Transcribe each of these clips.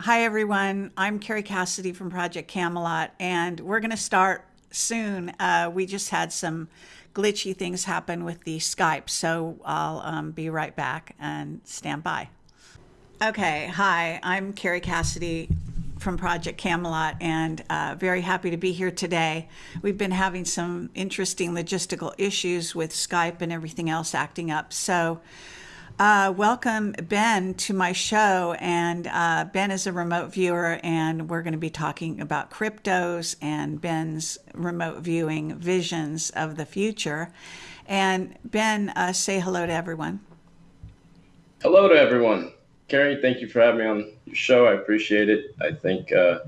Hi, everyone. I'm Carrie Cassidy from Project Camelot, and we're going to start soon. Uh, we just had some glitchy things happen with the Skype, so I'll um, be right back and stand by. Okay, hi, I'm Carrie Cassidy from Project Camelot and uh, very happy to be here today. We've been having some interesting logistical issues with Skype and everything else acting up. So uh, welcome, Ben, to my show. And uh, Ben is a remote viewer, and we're going to be talking about cryptos and Ben's remote viewing visions of the future. And Ben, uh, say hello to everyone. Hello to everyone. Carrie, thank you for having me on your show. I appreciate it. I think uh,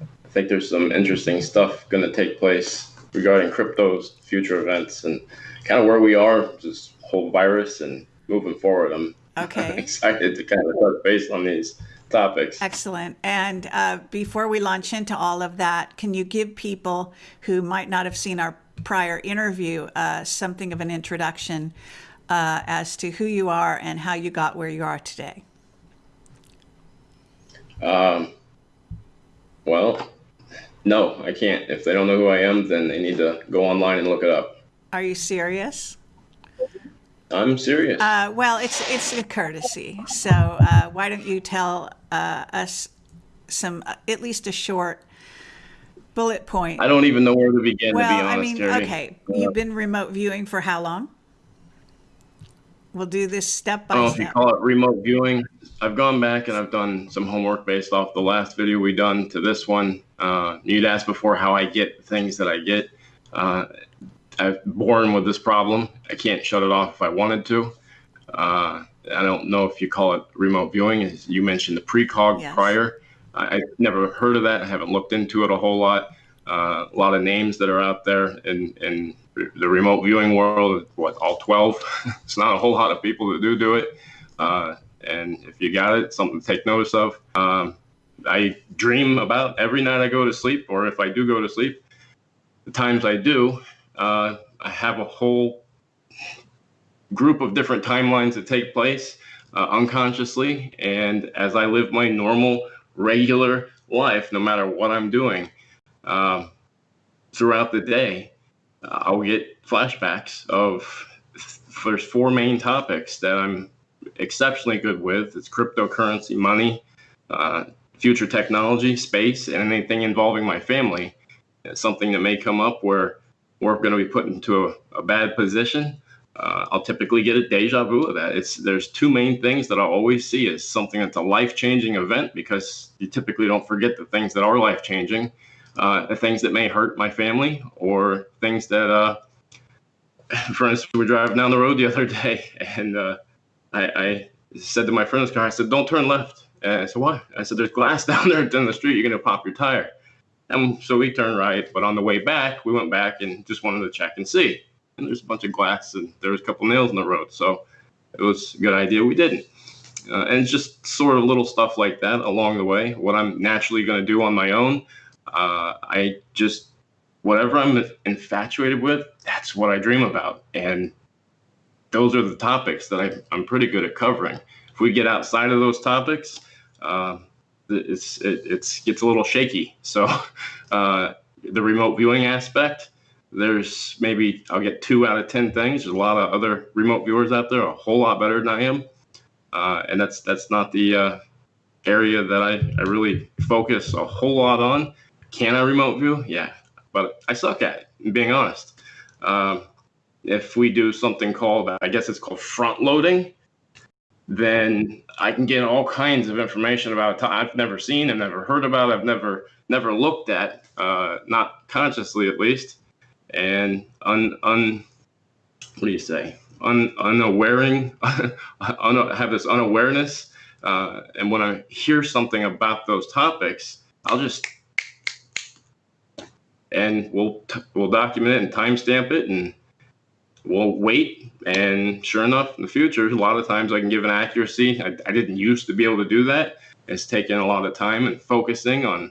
I think there's some interesting stuff going to take place regarding cryptos, future events, and kind of where we are, this whole virus and moving forward. I'm okay. excited to kind of touch base on these topics. Excellent. And uh, before we launch into all of that, can you give people who might not have seen our prior interview uh, something of an introduction uh, as to who you are and how you got where you are today? Um, well, no, I can't. If they don't know who I am, then they need to go online and look it up. Are you serious? I'm serious. Uh, well, it's it's a courtesy. So uh, why don't you tell uh, us some, uh, at least a short bullet point? I don't even know where to begin. Well, to be honest, I mean, okay, you've been remote viewing for how long? We'll do this step by I don't know if you step. call it remote viewing. I've gone back and I've done some homework based off the last video we done to this one. Uh, you'd asked before how I get things that I get. I'm born with this problem. I can't shut it off if I wanted to. Uh, I don't know if you call it remote viewing. As you mentioned the precog Yes. prior. I, I've never heard of that. I haven't looked into it a whole lot. Uh, a lot of names that are out there in, in the remote viewing world. What all twelve? it's not a whole lot of people that do do it. Uh, and if you got it, something to take notice of. Um, I dream about every night I go to sleep, or if I do go to sleep, the times I do, uh, I have a whole group of different timelines that take place uh, unconsciously. And as I live my normal, regular life, no matter what I'm doing um, throughout the day, uh, I'll get flashbacks of there's four main topics that I'm exceptionally good with. It's cryptocurrency, money, uh, future technology, space, and anything involving my family. It's something that may come up where we're going to be put into a, a bad position. Uh, I'll typically get a deja vu of that. It's there's two main things that I'll always see is something that's a life-changing event because you typically don't forget the things that are life-changing, uh, the things that may hurt my family, or things that, uh, for instance, we were driving down the road the other day, and uh, I, I said to my friend's car, I said, "Don't turn left." And I said, "Why?" I said, "There's glass down there down the street. You're gonna pop your tire." And so we turned right, but on the way back, we went back and just wanted to check and see. And there's a bunch of glass and there was a couple nails in the road. So it was a good idea we didn't. Uh, and just sort of little stuff like that along the way. What I'm naturally going to do on my own, uh, I just, whatever I'm infatuated with, that's what I dream about. And those are the topics that I, I'm pretty good at covering. If we get outside of those topics, uh, it's it it's, gets a little shaky. So uh, the remote viewing aspect, there's maybe I'll get two out of ten things. There's a lot of other remote viewers out there, a whole lot better than I am, uh, and that's that's not the uh, area that I, I really focus a whole lot on. Can I remote view? Yeah, but I suck at it. Being honest, um, if we do something called I guess it's called front loading then I can get all kinds of information about I've never seen and never heard about, I've never never looked at, uh, not consciously at least, and un, un what do you say, un, unawaring, un, have this unawareness, uh, and when I hear something about those topics, I'll just and we'll we'll document it and timestamp it and we'll wait. And sure enough, in the future, a lot of times I can give an accuracy. I, I didn't used to be able to do that. It's taken a lot of time and focusing on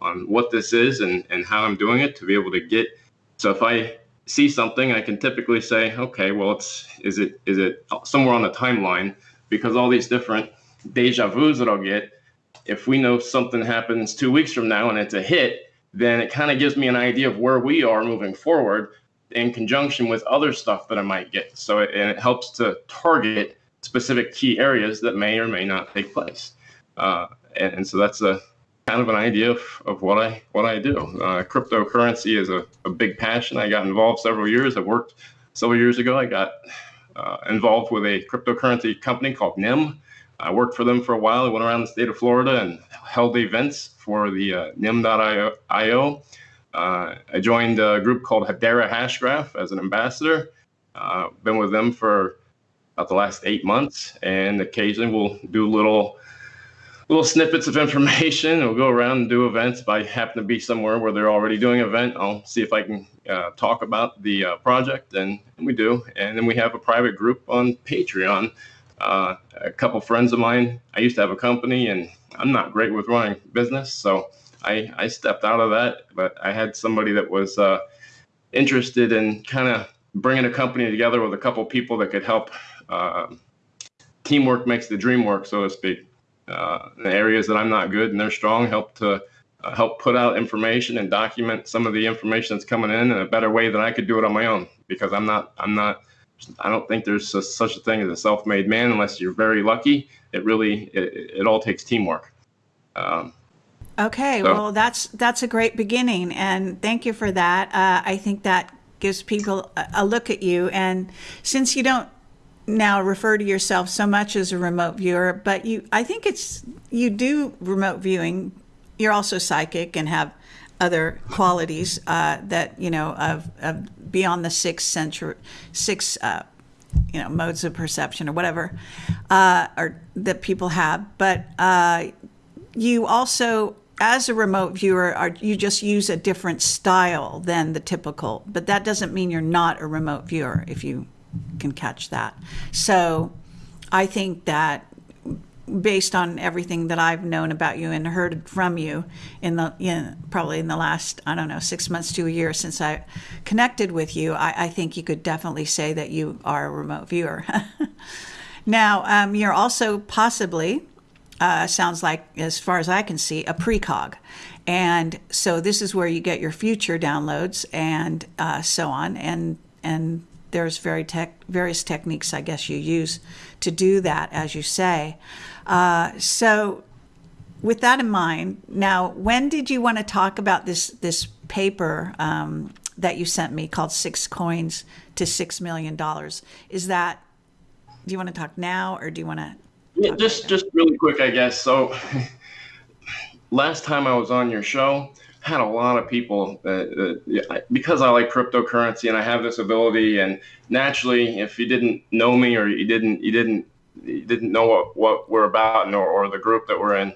on what this is and, and how I'm doing it to be able to get. So if I see something, I can typically say, okay, well, it's is it is it somewhere on the timeline because all these different deja vu's that I'll get if we know something happens two weeks from now and it's a hit, then it kind of gives me an idea of where we are moving forward in conjunction with other stuff that I might get. So it, and it helps to target specific key areas that may or may not take place. Uh, and, and, so that's a kind of an idea of, of what I what I do. Uh, cryptocurrency is a, a big passion. I got involved several years. I worked several years ago. I got uh, involved with a cryptocurrency company called NEM. I worked for them for a while. I went around the state of Florida and held events for the uh, NEM.io. Uh, I joined a group called Hedera Hashgraph as an ambassador. Uh, been with them for about the last eight months, and occasionally we'll do little little snippets of information. We'll go around and do events. If I happen to be somewhere where they're already doing an event, I'll see if I can uh, talk about the uh, project, and, and, we do. And then we have a private group on Patreon. Uh, a couple friends of mine, I used to have a company, and I'm not great with running business, so I, I stepped out of that. But I had somebody that was uh, interested in kind of bringing a company together with a couple people that could help. Uh, teamwork makes the dream work, so to speak uh, the areas that I'm not good and they're strong, help to uh, help put out information and document some of the information that's coming in in a better way than I could do it on my own because I'm not I'm not I don't think there's a, such a thing as a self-made man unless you're very lucky. It really it, it all takes teamwork. Um, okay, so. well that's that's a great beginning, and thank you for that. Uh, I think that gives people a, a look at you, and since you don't now refer to yourself so much as a remote viewer, but you I think it's you do remote viewing. You're also psychic and have other qualities uh, that you know of, of beyond the six century six uh, you know modes of perception or whatever uh, or that people have. But uh, you also as a remote viewer are you just use a different style than the typical but that doesn't mean you're not a remote viewer if you can catch that. So I think that based on everything that I've known about you and heard from you in the in, probably in the last I don't know six months to a year since I connected with you, I, I think you could definitely say that you are a remote viewer. now um, you're also possibly uh, sounds like as far as I can see a precog. And so this is where you get your future downloads and uh, so on, and and there's very tech, various techniques, I guess, you use to do that, as you say. Uh, so, with that in mind, now, when did you want to talk about this this paper um, that you sent me called Six Coins to Six Million Dollars? Is that do you want to talk now, or do you want to? Yeah, just just really quick, I guess. So, last time I was on your show, had a lot of people that, because I like cryptocurrency and I have this ability and naturally if you didn't know me or you didn't you didn't you didn't know what, what we're about and, or, or the group that we're in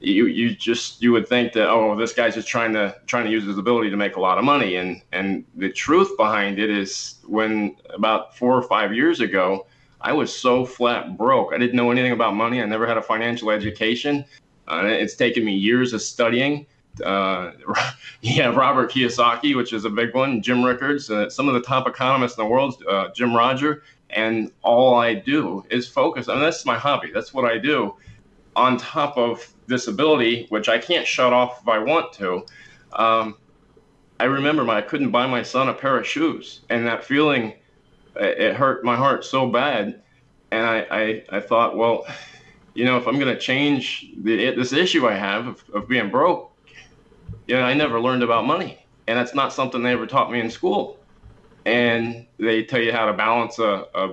you you just you would think that oh this guy's just trying to trying to use his ability to make a lot of money and and the truth behind it is when about four or five years ago I was so flat broke I didn't know anything about money I never had a financial education uh, it's taken me years of studying uh, yeah, Robert Kiyosaki, which is a big one, Jim Rickards, uh, some of the top economists in the world, uh, Jim Roger, and all I do is focus. I mean, that's my hobby. That's what I do. On top of disability, which I can't shut off if I want to. Um, I remember my, I couldn't buy my son a pair of shoes, and that feeling, it hurt my heart so bad. And I, I, I thought, well, you know, if I'm going to change the, this issue I have of, of being broke, you know, I never learned about money, and that's not something they ever taught me in school. And they tell you how to balance a, a,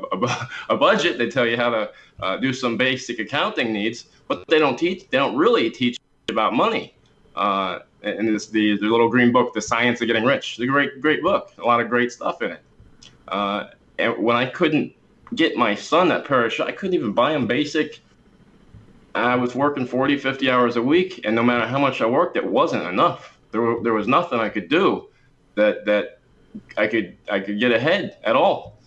a budget. They tell you how to uh, do some basic accounting needs, but they don't teach. They don't really teach about money. Uh, and this the the little green book, The Science of Getting Rich. A great great book. A lot of great stuff in it. Uh, and when I couldn't get my son of shoes, I couldn't even buy him basic I was working 40, 50 hours a week, and no matter how much I worked, it wasn't enough. There, were, there was nothing I could do that that I could I could get ahead at all.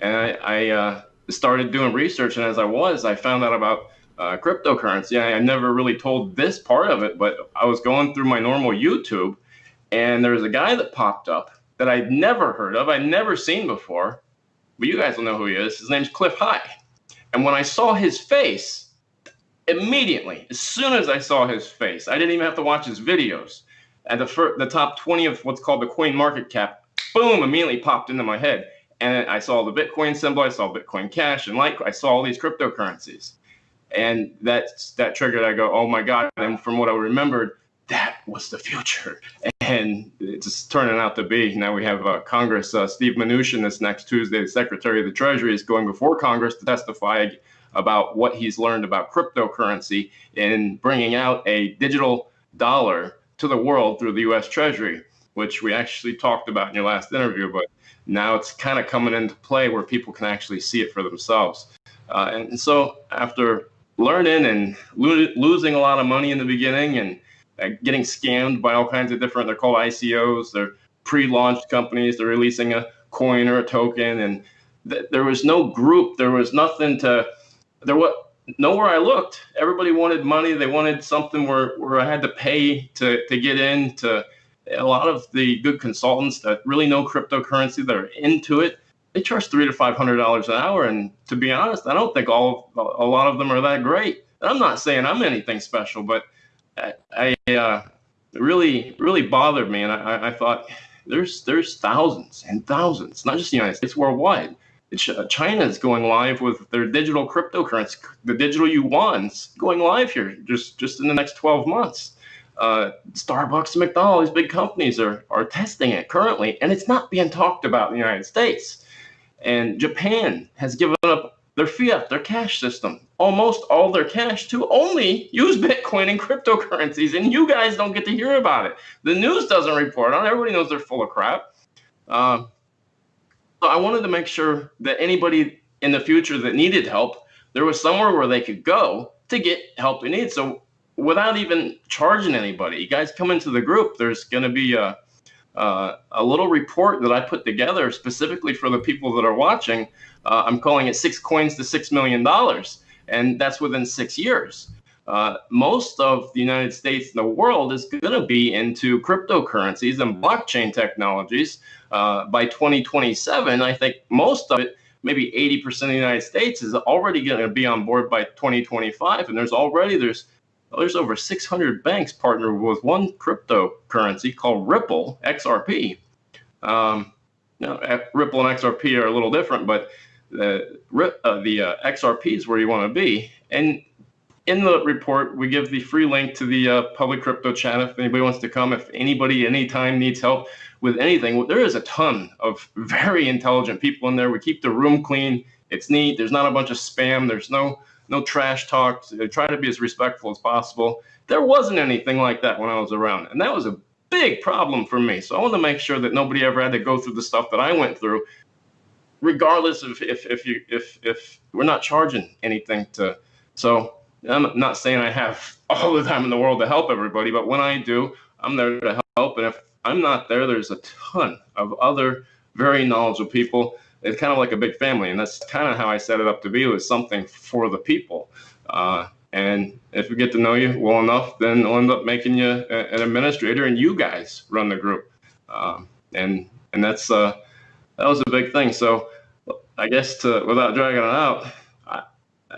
And I, I uh, started doing research, and as I was, I found out about uh, cryptocurrency. I, I never really told this part of it, but I was going through my normal YouTube, and there was a guy that popped up that I'd never heard of, I'd never seen before. But you guys will know who he is. His name's Cliff High. And when I saw his face, immediately, as soon as I saw his face, I didn't even have to watch his videos. At the fir- the top 20 of what's called the coin market cap, boom, immediately popped into my head. And I saw the Bitcoin symbol, I saw Bitcoin Cash, and like I saw all these cryptocurrencies. And that's that triggered. I go, oh my god! And from what I remembered, that was the future. And it's turning out to be. Now we have uh, Congress. Uh, Steve Mnuchin this next Tuesday, the Secretary of the Treasury, is going before Congress to testify about what he's learned about cryptocurrency and bringing out a digital dollar to the world through the U.S. Treasury, which we actually talked about in your last interview. But now it's kind of coming into play where people can actually see it for themselves. Uh, and so after learning and lo- losing a lot of money in the beginning and getting scammed by all kinds of different, they're called ICOs, they're pre-launched companies, they're releasing a coin or a token. And th- there was no group, there was nothing to, there was nowhere I looked. Everybody wanted money. They wanted something where, where I had to pay to, to get in to a lot of the good consultants that really know cryptocurrency that are into it they charge three to five hundred dollars an hour, and to be honest, I don't think all a lot of them are that great. And I'm not saying I'm anything special, but I, uh, really really bothered me, and I, I thought there's there's thousands and thousands, not just the United States, worldwide. Uh, China is going live with their digital cryptocurrency, the digital yuan's going live here just just in the next 12 months. Uh, Starbucks and McDonald's, big companies are are testing it currently, and it's not being talked about in the United States. And Japan has given up their fiat, their cash system, almost all their cash to only use Bitcoin and cryptocurrencies. And you guys don't get to hear about it. The news doesn't report on it. Everybody knows they're full of crap. Uh, so I wanted to make sure that anybody in the future that needed help, there was somewhere where they could go to get help they need. So without even charging anybody, you guys come into the group, there's going to be a uh, a little report that I put together specifically for the people that are watching. Uh, I'm calling it Six Coins to Six Million Dollars, and that's within six years. Uh, most of the United States and the world is going to be into cryptocurrencies and blockchain technologies. Uh, by 2027, I think most of it, maybe 80% of the United States, is already going to be on board by 2025. And there's already there's there's over 600 banks partnered with one cryptocurrency called Ripple XRP. Um, now, Ripple and XRP are a little different, but the uh, the uh, XRP is where you want to be. And in the report, we give the free link to the uh, public crypto chat if anybody wants to come. If anybody anytime needs help with anything, there is a ton of very intelligent people in there. We keep the room clean. It's neat. There's not a bunch of spam. There's no no trash talk. Try to be as respectful as possible. There wasn't anything like that when I was around, and that was a big problem for me. So I want to make sure that nobody ever had to go through the stuff that I went through, regardless of if if you if if we're not charging anything to. So I'm not saying I have all the time in the world to help everybody, but when I do, I'm there to help. And if I'm not there, there's a ton of other very knowledgeable people it's kind of like a big family, and that's kind of how I set it up to be. was something for the people. Uh, and if we get to know you well enough, then we'll end up making you a, an administrator, and you guys run the group. Um, and and that's uh, that was a big thing. So I guess to without dragging it out, I,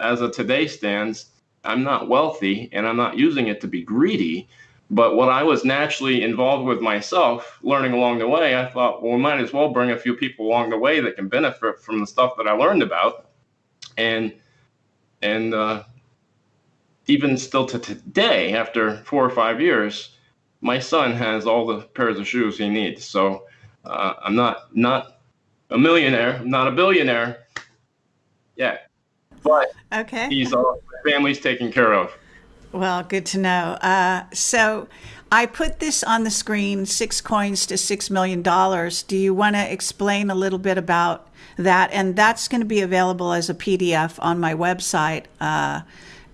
as of today stands, I'm not wealthy, and I'm not using it to be greedy. But what I was naturally involved with myself, learning along the way, I thought, well, we might as well bring a few people along the way that can benefit from the stuff that I learned about. And and uh, even still to today, after four or five years, my son has all the pairs of shoes he needs. So uh, I'm not not a millionaire, I'm not a billionaire yet, but okay, he's all family's taken care of. Well, good to know. Uh, so I put this on the screen six coins to $6 million. Do you want to explain a little bit about that? And that's going to be available as a PDF on my website uh,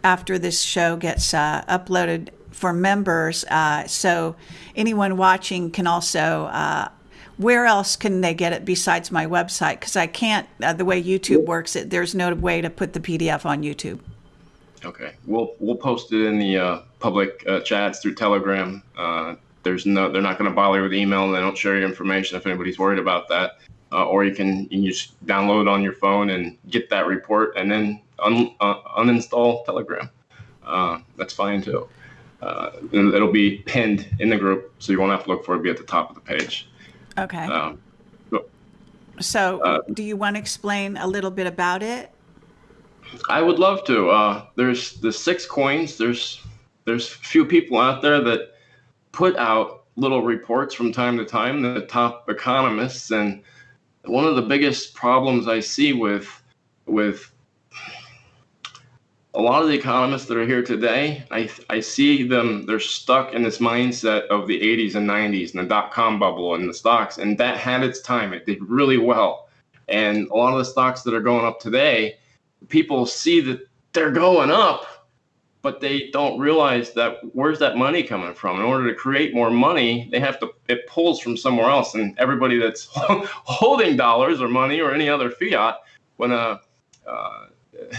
after this show gets uh, uploaded for members. Uh, so anyone watching can also. Uh, where else can they get it besides my website? Because I can't, uh, the way YouTube works, it, there's no way to put the PDF on YouTube. Okay, we'll we'll post it in the uh, public uh, chats through Telegram. Uh, there's no, they're not going to bother with email, and they don't share your information if anybody's worried about that. Uh, or you can you just download on your phone and get that report, and then un, uh, uninstall Telegram. uh, that's fine too. Uh, it'll be pinned in the group, so you won't have to look for it. It'll be at the top of the page. Okay. Um, So, uh, do you want to explain a little bit about it? I would love to. Uh, there's the six coins. There's there's few people out there that put out little reports from time to time. The top economists and one of the biggest problems I see with with a lot of the economists that are here today, I, I see them, they're stuck in this mindset of the 80s and 90s and the dot com bubble and the stocks. And that had its time. It did really well. And a lot of the stocks that are going up today, people see that they're going up, but they don't realize that where's that money coming from? In order to create more money, they have to, it pulls from somewhere else. And everybody that's holding dollars or money or any other fiat, when a, uh,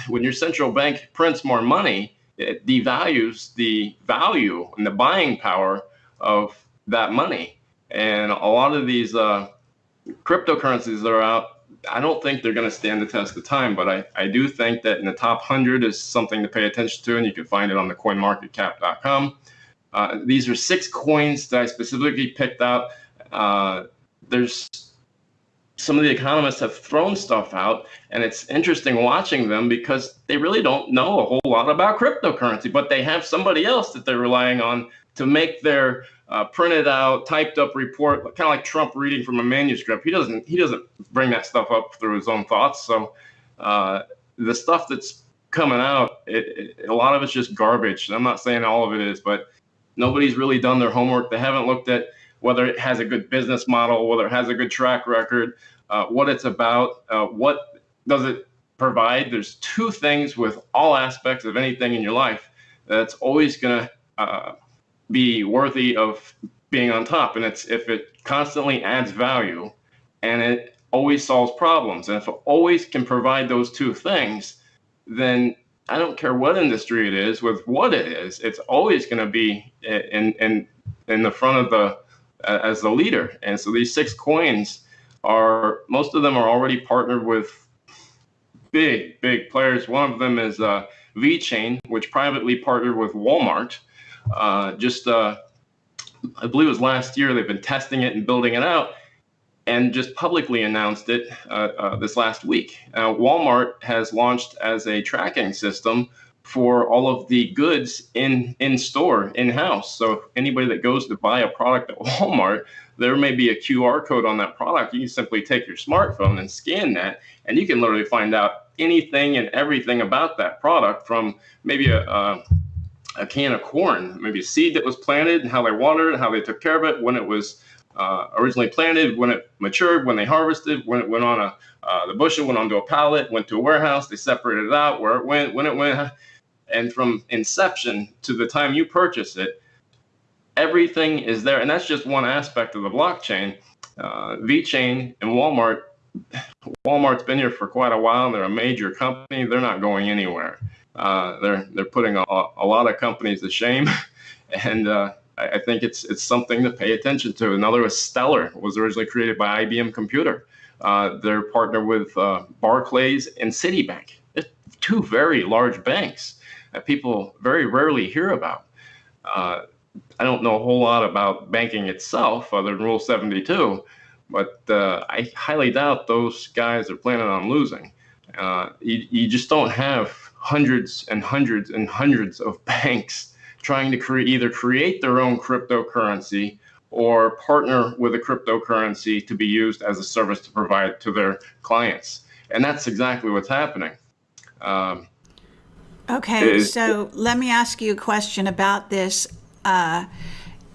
when your central bank prints more money, it devalues the value and the buying power of that money. And a lot of these uh, cryptocurrencies that are out, I don't think they're going to stand the test of time, but I, I do think that in the top 100 is something to pay attention to, and you can find it on the coinmarketcap.com. Uh, these are six coins that I specifically picked out. Uh, there's some of the economists have thrown stuff out, and it's interesting watching them because they really don't know a whole lot about cryptocurrency, but they have somebody else that they're relying on to make their uh, printed out, typed up report, kind of like Trump reading from a manuscript. He doesn't he doesn't bring that stuff up through his own thoughts. So uh, the stuff that's coming out, it, it, a lot of it's just garbage. I'm not saying all of it is, but nobody's really done their homework. They haven't looked at whether it has a good business model, whether it has a good track record, uh, what it's about, uh, what does it provide. There's two things with all aspects of anything in your life that's always going to uh, be worthy of being on top, and it's if it constantly adds value and it always solves problems. And if it always can provide those two things, then I don't care what industry it is, with what it is, it's always going to be in in in the front of the as the leader. And so these six coins are most of them are already partnered with big big players. One of them is uh, VeChain, which privately partnered with Walmart. Uh, just uh, I believe it was last year. They've been testing it and building it out, and just publicly announced it uh, uh, this last week. Walmart has launched as a tracking system for all of the goods in in store in house. So anybody that goes to buy a product at Walmart, there may be a QR code on that product. You can simply take your smartphone and scan that, and you can literally find out anything and everything about that product from maybe a, a, a can of corn, maybe a seed that was planted, and how they watered how they took care of it, when it was uh, originally planted, when it matured, when they harvested, when it went on a uh, the bushel went onto a pallet, went to a warehouse, they separated it out, where it went, when it went, and from inception to the time you purchase it, everything is there. And that's just one aspect of the blockchain. Uh, VeChain and Walmart, Walmart's been here for quite a while. They're a major company. They're not going anywhere. Uh, they're they're putting a, a, lot of companies to shame, and uh, I, I, think it's it's something to pay attention to. Another was Stellar, was originally created by IBM Computer. Uh, they're partnered with uh, Barclays and Citibank, two very large banks that people very rarely hear about. Uh, I don't know a whole lot about banking itself other than Rule 72, but uh, I highly doubt those guys are planning on losing. You, you just don't have hundreds and hundreds and hundreds of banks trying to create either create their own cryptocurrency or partner with a cryptocurrency to be used as a service to provide to their clients. And that's exactly what's happening. Um, Okay, is, so let me ask you a question about this. Uh,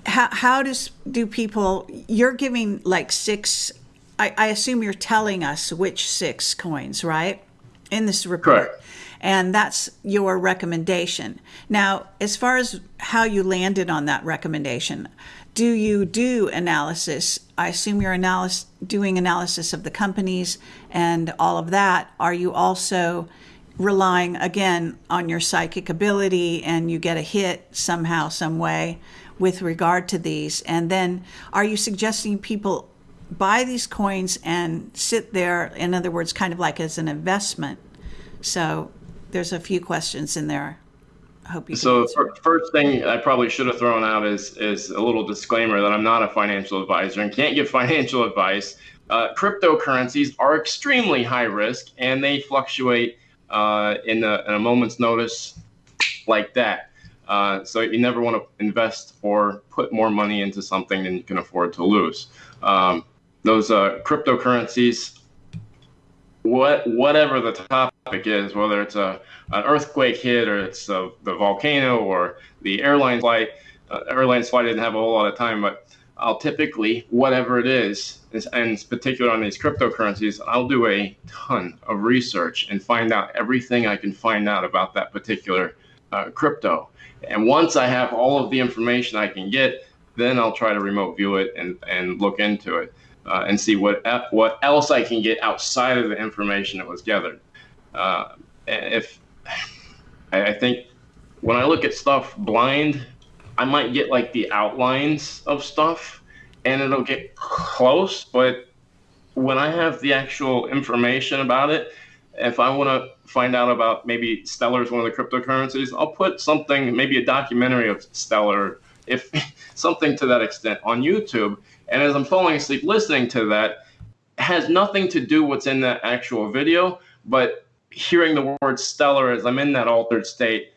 how, how does do people? You're giving like six. I, I, assume you're telling us which six coins, right? In this report. Correct. And that's your recommendation. Now, as far as how you landed on that recommendation, do you do analysis? I assume you're analysis, doing analysis of the companies and all of that. Are you also relying again on your psychic ability and you get a hit somehow, some way with regard to these? And then are you suggesting people buy these coins and sit there, in other words, kind of like as an investment? So there's a few questions in there. I hope you. So first thing I probably should have thrown out is is a little disclaimer that I'm not a financial advisor and can't give financial advice. Uh, cryptocurrencies are extremely high risk and they fluctuate uh, in, a, in, a, moment's notice like that. Uh, so you never want to invest or put more money into something than you can afford to lose. Um, those uh, cryptocurrencies what whatever the topic is, whether it's a an earthquake hit or it's a, the volcano or the airline flight. Uh, airline flight didn't have a whole lot of time, but I'll typically whatever it is, and in particular on these cryptocurrencies, I'll do a ton of research and find out everything I can find out about that particular uh, crypto. And once I have all of the information I can get, then I'll try to remote view it and, and look into it uh, and see what what else I can get outside of the information that was gathered. Uh, if I, I think when I look at stuff blind, I might get like the outlines of stuff, and it'll get close. But when I have the actual information about it, if I want to find out about maybe Stellar is one of the cryptocurrencies, I'll put something, maybe a documentary of Stellar, if something to that extent on YouTube and as I'm falling asleep listening to that, has nothing to do what's in that actual video, but hearing the word stellar as I'm in that altered state,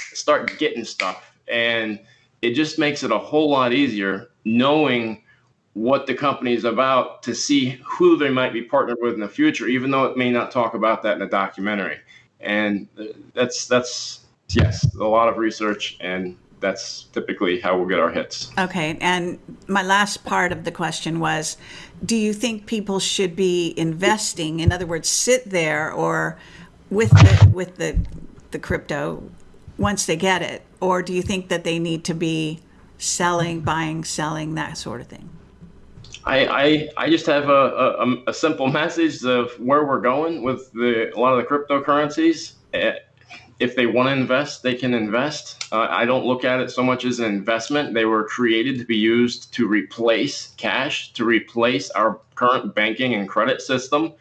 start getting stuff. And it just makes it a whole lot easier knowing what the company is about to see who they might be partnered with in the future, even though it may not talk about that in a documentary. And that's that's yes, a lot of research and that's typically how we'll get our hits. Okay. And my last part of the question was do you think people should be investing, in other words, sit there or with the, with the, the crypto once they get it? Or do you think that they need to be selling, buying, selling, that sort of thing? I, I, I just have a, a, a simple message of where we're going with the, a lot of the cryptocurrencies. Eh, if they want to invest, they can invest. Uh, I don't look at it so much as an investment. They were created to be used to replace cash, to replace our current banking and credit system.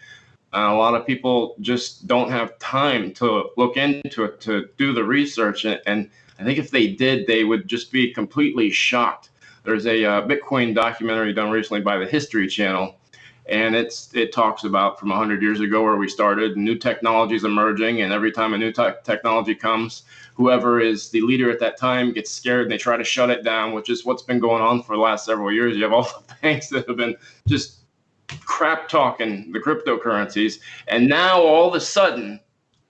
Uh, a lot of people just don't have time to look into it, to do the research. And, and I think if they did, they would just be completely shocked. There's a uh, Bitcoin documentary done recently by the History Channel and it's it talks about from 100 years ago where we started new technologies emerging and every time a new te- technology comes whoever is the leader at that time gets scared and they try to shut it down which is what's been going on for the last several years. You have all the banks that have been just crap talking the cryptocurrencies. And now all of a sudden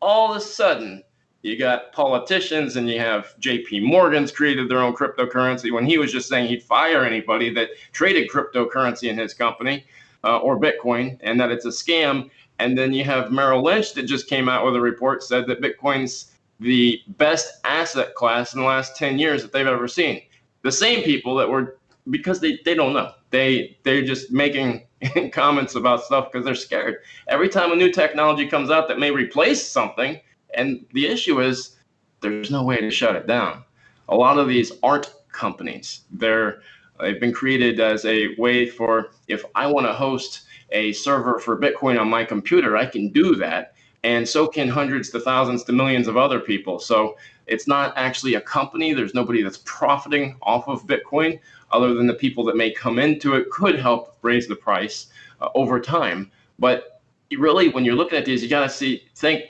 all of a sudden you got politicians and you have JP Morgan's created their own cryptocurrency. When he was just saying he'd fire anybody that traded cryptocurrency in his company uh, or Bitcoin and that it's a scam. And then you have Merrill Lynch that just came out with a report said that Bitcoin's the best asset class in the last 10 years that they've ever seen. The same people that were because they, they don't know. They they're just making comments about stuff because they're scared. Every time a new technology comes out that may replace something, and the issue is there's no way to shut it down. A lot of these aren't companies. They're They've been created as a way for if I want to host a server for Bitcoin on my computer, I can do that. And so can hundreds to thousands to millions of other people. So it's not actually a company. There's nobody that's profiting off of Bitcoin other than the people that may come into it could help raise the price uh, over time. But really, when you're looking at these, you got to see, think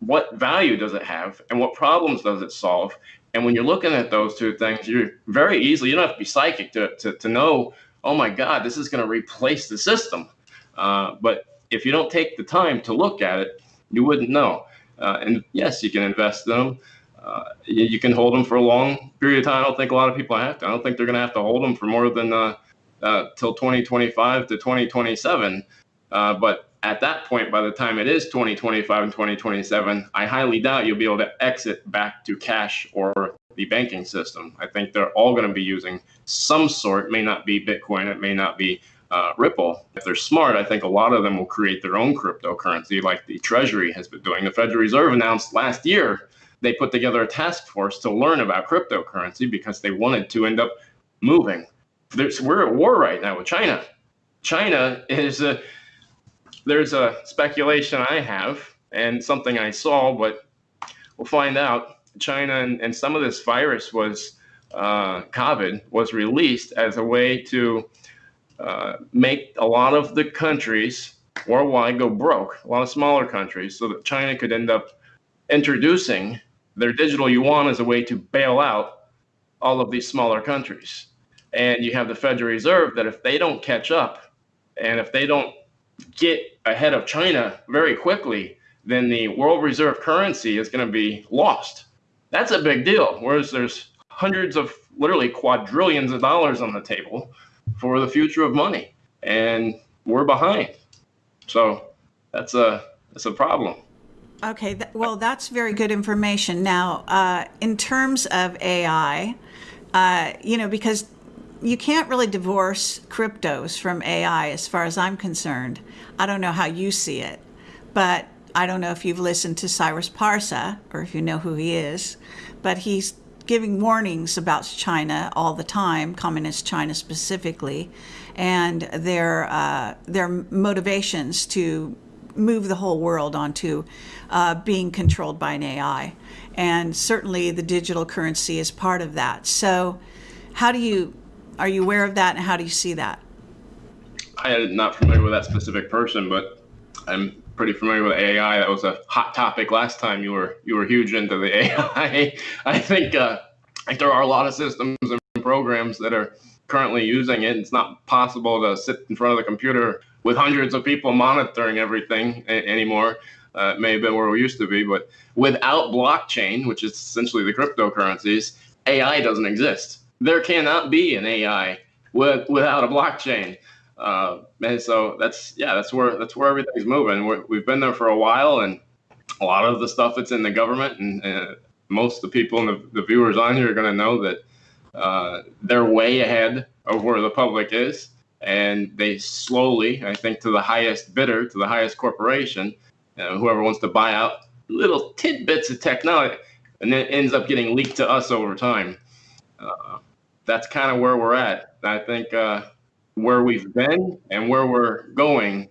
what value does it have and what problems does it solve and when you're looking at those two things, you're very easily, you don't have to be psychic to, to, to know, oh my God, this is going to replace the system. Uh, but if you don't take the time to look at it, you wouldn't know. Uh, and yes, you can invest in them. Uh, you, you, can hold them for a long period of time. I don't think a lot of people have to. I don't think they're going to have to hold them for more than uh, uh, till 2025 to 2027. Uh, but at that point, by the time it is 2025 and 2027, I highly doubt you'll be able to exit back to cash or the banking system. I think they're all going to be using some sort, may not be Bitcoin, it may not be uh, Ripple. If they're smart, I think a lot of them will create their own cryptocurrency like the Treasury has been doing. The Federal Reserve announced last year they put together a task force to learn about cryptocurrency because they wanted to end up moving. There's, we're at war right now with China. China is a there's a speculation I have and something I saw, but we'll find out. China and, and some of this virus was uh, COVID was released as a way to uh, make a lot of the countries worldwide go broke, a lot of smaller countries, so that China could end up introducing their digital yuan as a way to bail out all of these smaller countries. And you have the Federal Reserve that if they don't catch up and if they don't get ahead of China very quickly, then the world reserve currency is going to be lost. That's a big deal. Whereas there's hundreds of literally quadrillions of dollars on the table for the future of money, and we're behind. So that's a that's a problem. Okay, th- well, that's very good information. Now, uh, in terms of AI, uh, you know, because you can't really divorce cryptos from AI as far as I'm concerned. I don't know how you see it, but I don't know if you've listened to Cyrus Parsa or if you know who he is, but he's giving warnings about China all the time, communist China specifically, and their uh, their motivations to move the whole world onto uh, being controlled by an AI, and certainly the digital currency is part of that. So, how do you are you aware of that, and how do you see that? I am not familiar with that specific person, but I'm pretty familiar with AI. That was a hot topic last time you were you were huge into the AI. I think uh, think there are a lot of systems and programs that are currently using it. It's not possible to sit in front of the computer with hundreds of people monitoring everything anymore. Uh, it may have been where we used to be, but without blockchain, which is essentially the cryptocurrencies, AI doesn't exist. There cannot be an AI with, without a blockchain. Uh, and so that's yeah, that's where that's where everything's moving. we have been there for a while, and a lot of the stuff that's in the government, and, and most of the people and the, the viewers on here are going to know that uh, they're way ahead of where the public is, and they slowly, I think, to the highest bidder, to the highest corporation, uh, whoever wants to buy out little tidbits of technology, and then ends up getting leaked to us over time. Uh, that's kind of where we're at. I think uh, where we've been and where we're going,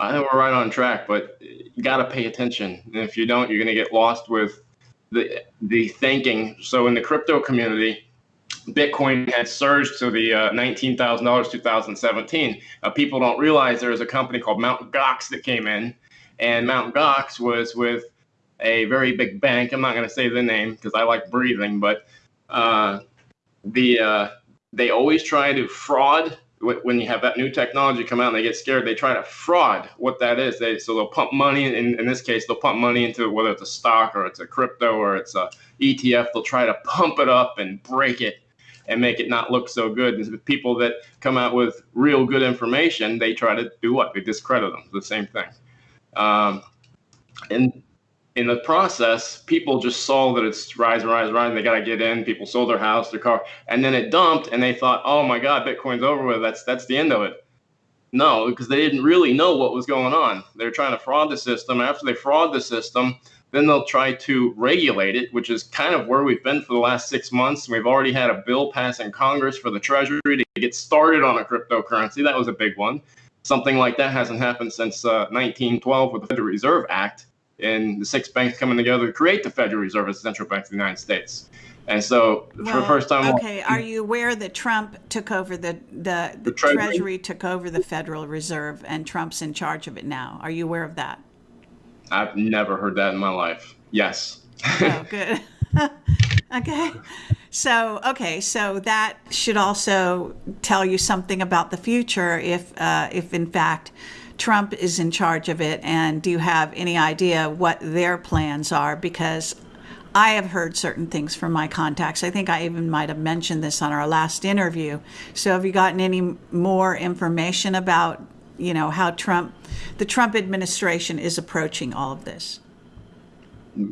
I think we're right on track, but you got to pay attention. And if you don't, you're going to get lost with the the thinking. So in the crypto community, Bitcoin had surged to the uh, nineteen thousand dollars 2017. Uh, people don't realize there was a company called Mount Gox that came in, and Mount Gox was with a very big bank. I'm not going to say the name because I like breathing, but uh, the uh, they always try to fraud when you have that new technology come out and they get scared, they try to fraud what that is. They so they'll pump money in in this case they'll pump money into it, whether it's a stock or it's a crypto or it's a ETF. They'll try to pump it up and break it and make it not look so good. And people that come out with real good information, they try to do what? They discredit them. The same thing. Um, and in the process, people just saw that it's rising, rising, rising. They got to get in. People sold their house, their car, and then it dumped, and they thought, "Oh my God, Bitcoin's over with. That's that's the end of it." No, because they didn't really know what was going on. They're trying to fraud the system. After they fraud the system, then they'll try to regulate it, which is kind of where we've been for the last six months. We've already had a bill passed in Congress for the Treasury to get started on a cryptocurrency. That was a big one. Something like that hasn't happened since uh, 1912 with the Federal Reserve Act and the six banks coming together to create the Federal Reserve as the central bank of the United States. And so, well, for the first time, okay. Are you aware that Trump took over the the, the, the Treasury? Treasury took over the Federal Reserve, and Trump's in charge of it now? Are you aware of that? I've never heard that in my life. Yes. oh, good. okay. So, okay, so that should also tell you something about the future if, uh, if in fact, Trump is in charge of it, and do you have any idea what their plans are? Because I have heard certain things from my contacts. I think I even might have mentioned this on our last interview. So, have you gotten any more information about, you know, how Trump, the Trump administration, is approaching all of this?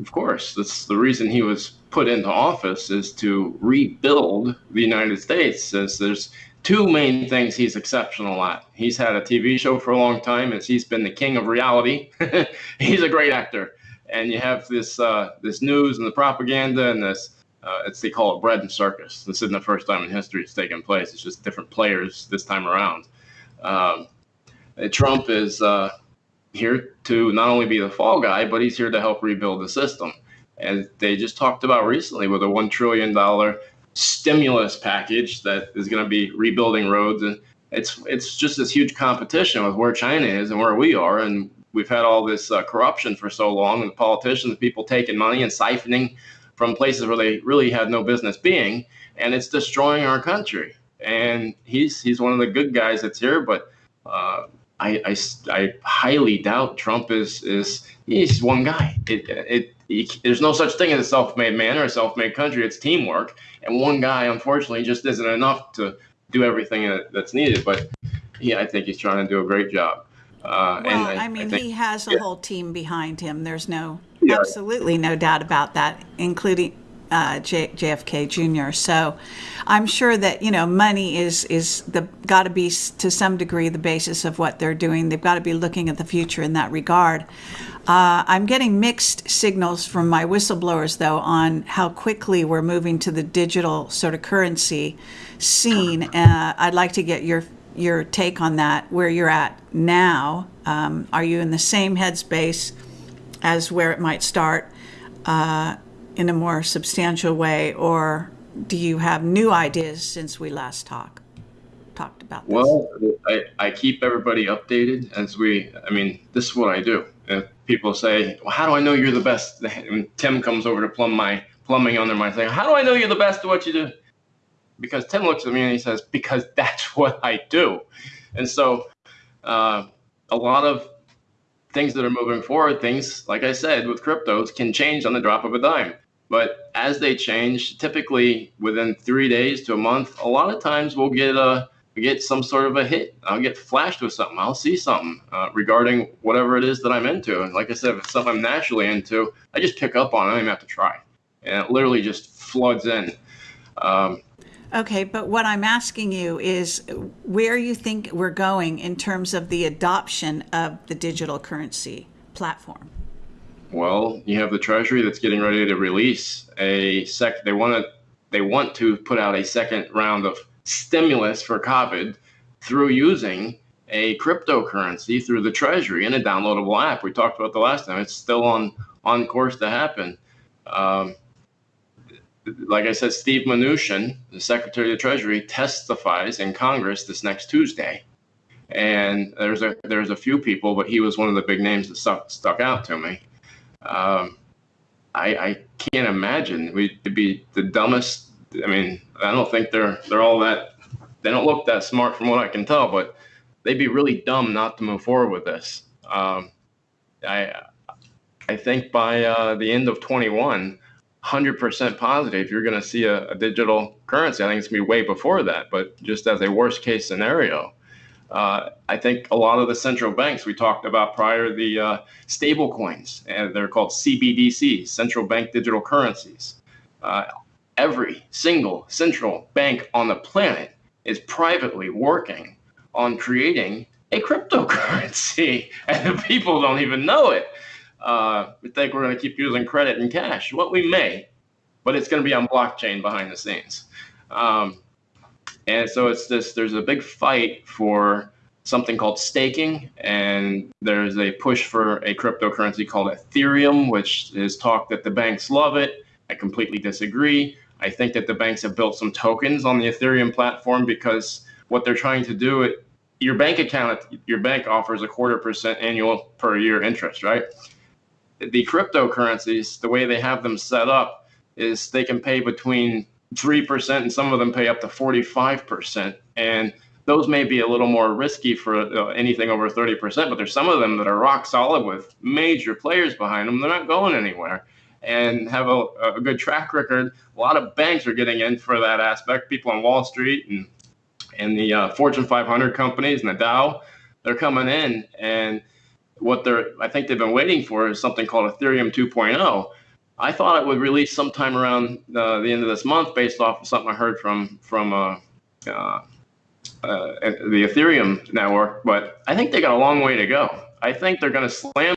Of course, that's the reason he was put into office is to rebuild the United States. As there's two main things he's exceptional at. He's had a TV show for a long time, and he's been the king of reality. he's a great actor, and you have this uh, this news and the propaganda and this. Uh, it's they call it bread and circus. This isn't the first time in history it's taken place. It's just different players this time around. Um, Trump is uh, here to not only be the fall guy, but he's here to help rebuild the system. And they just talked about recently with a $1 trillion stimulus package that is going to be rebuilding roads. And it's, it's just this huge competition with where China is and where we are. And we've had all this uh, corruption for so long, and the politicians, the people taking money and siphoning from places where they really had no business being, and it's destroying our country. And he's he's one of the good guys that's here, but uh, I, I, I highly doubt Trump is is he's one guy. It, it, there's no such thing as a self-made man or a self-made country. It's teamwork, and one guy unfortunately just isn't enough to do everything that, that's needed. But yeah, I think he's trying to do a great job. Uh, well, I, I, mean, I think, he has a yeah. whole team behind him. There's no yeah. absolutely no doubt about that, including uh, J- JFK Jr. So I'm sure that you know money is is the got to be to some degree the basis of what they're doing. They've got to be looking at the future in that regard. Uh, I'm getting mixed signals from my whistleblowers though on how quickly we're moving to the digital sort of currency scene. Uh, I'd like to get your your take on that, where you're at now. Um, are you in the same headspace as where it might start uh, in a more substantial way, or do you have new ideas since we last talked talked about this? Well, I, I keep everybody updated as we. I mean, this is what I do. People say, "Well, how do I know you're the best?" And Tim comes over to plumb my plumbing under my thing. How do I know you're the best at what you do? because Tim looks at me and he says, because that's what I do. And so uh, a lot of things that are moving forward, things, like I said, with cryptos can change on the drop of a dime. But as they change, typically within three days to a month, a lot of times we'll get a get some sort of a hit. I'll get flashed with something. I'll see something uh, regarding whatever it is that I'm into. And like I said, if it's something I'm naturally into, I just pick up on it. I don't even have to try. And it literally just floods in. Um, Okay, but what I'm asking you is where you think we're going in terms of the adoption of the digital currency platform. Well, you have the Treasury that's getting ready to release a sec. They want to they want to put out a second round of stimulus for COVID through using a cryptocurrency through the Treasury in a downloadable app. We talked about the last time. It's still on on course to happen. Um, like I said, Steve Mnuchin, the Secretary of the Treasury, testifies in Congress this next Tuesday. And there's a there's a few people, but he was one of the big names that stuck stuck out to me. Um, I, I can't imagine we'd be the dumbest. I mean, I don't think they're they're all that. They don't look that smart from what I can tell, but they'd be really dumb not to move forward with this. Um, I I think by uh, the end of 21 100% positive you're going to see a, a, digital currency. I think it's going to be way before that, but just as a worst case scenario. Uh, I think a lot of the central banks we talked about prior, the uh, stable coins, and they're called CBDCs, central bank digital currencies. Uh, every single central bank on the planet is privately working on creating a cryptocurrency, and the people don't even know it uh, we think we're going to keep using credit and cash. What we may, but it's going to be on blockchain behind the scenes. Um, and so it's this. There's a big fight for something called staking, and there's a push for a cryptocurrency called Ethereum, which is talk that the banks love it. I completely disagree. I think that the banks have built some tokens on the Ethereum platform because what they're trying to do, it, your bank account, your bank offers a quarter percent annual per year interest, right? the cryptocurrencies, the way they have them set up, is they can pay between 3% and some of them pay up to 45%. And those may be a little more risky for uh, anything over 30%, but there's some of them that are rock solid with major players behind them. They're not going anywhere and have a, a good track record. A lot of banks are getting in for that aspect. People on Wall Street and, and the uh, Fortune 500 companies and the Dow, they're coming in and – what they're I think they've been waiting for is something called Ethereum 2.0. I thought it would release sometime around uh, the end of this month, based off of something I heard from from uh, uh, uh the Ethereum network. But I think they got a long way to go. I think they're going to slam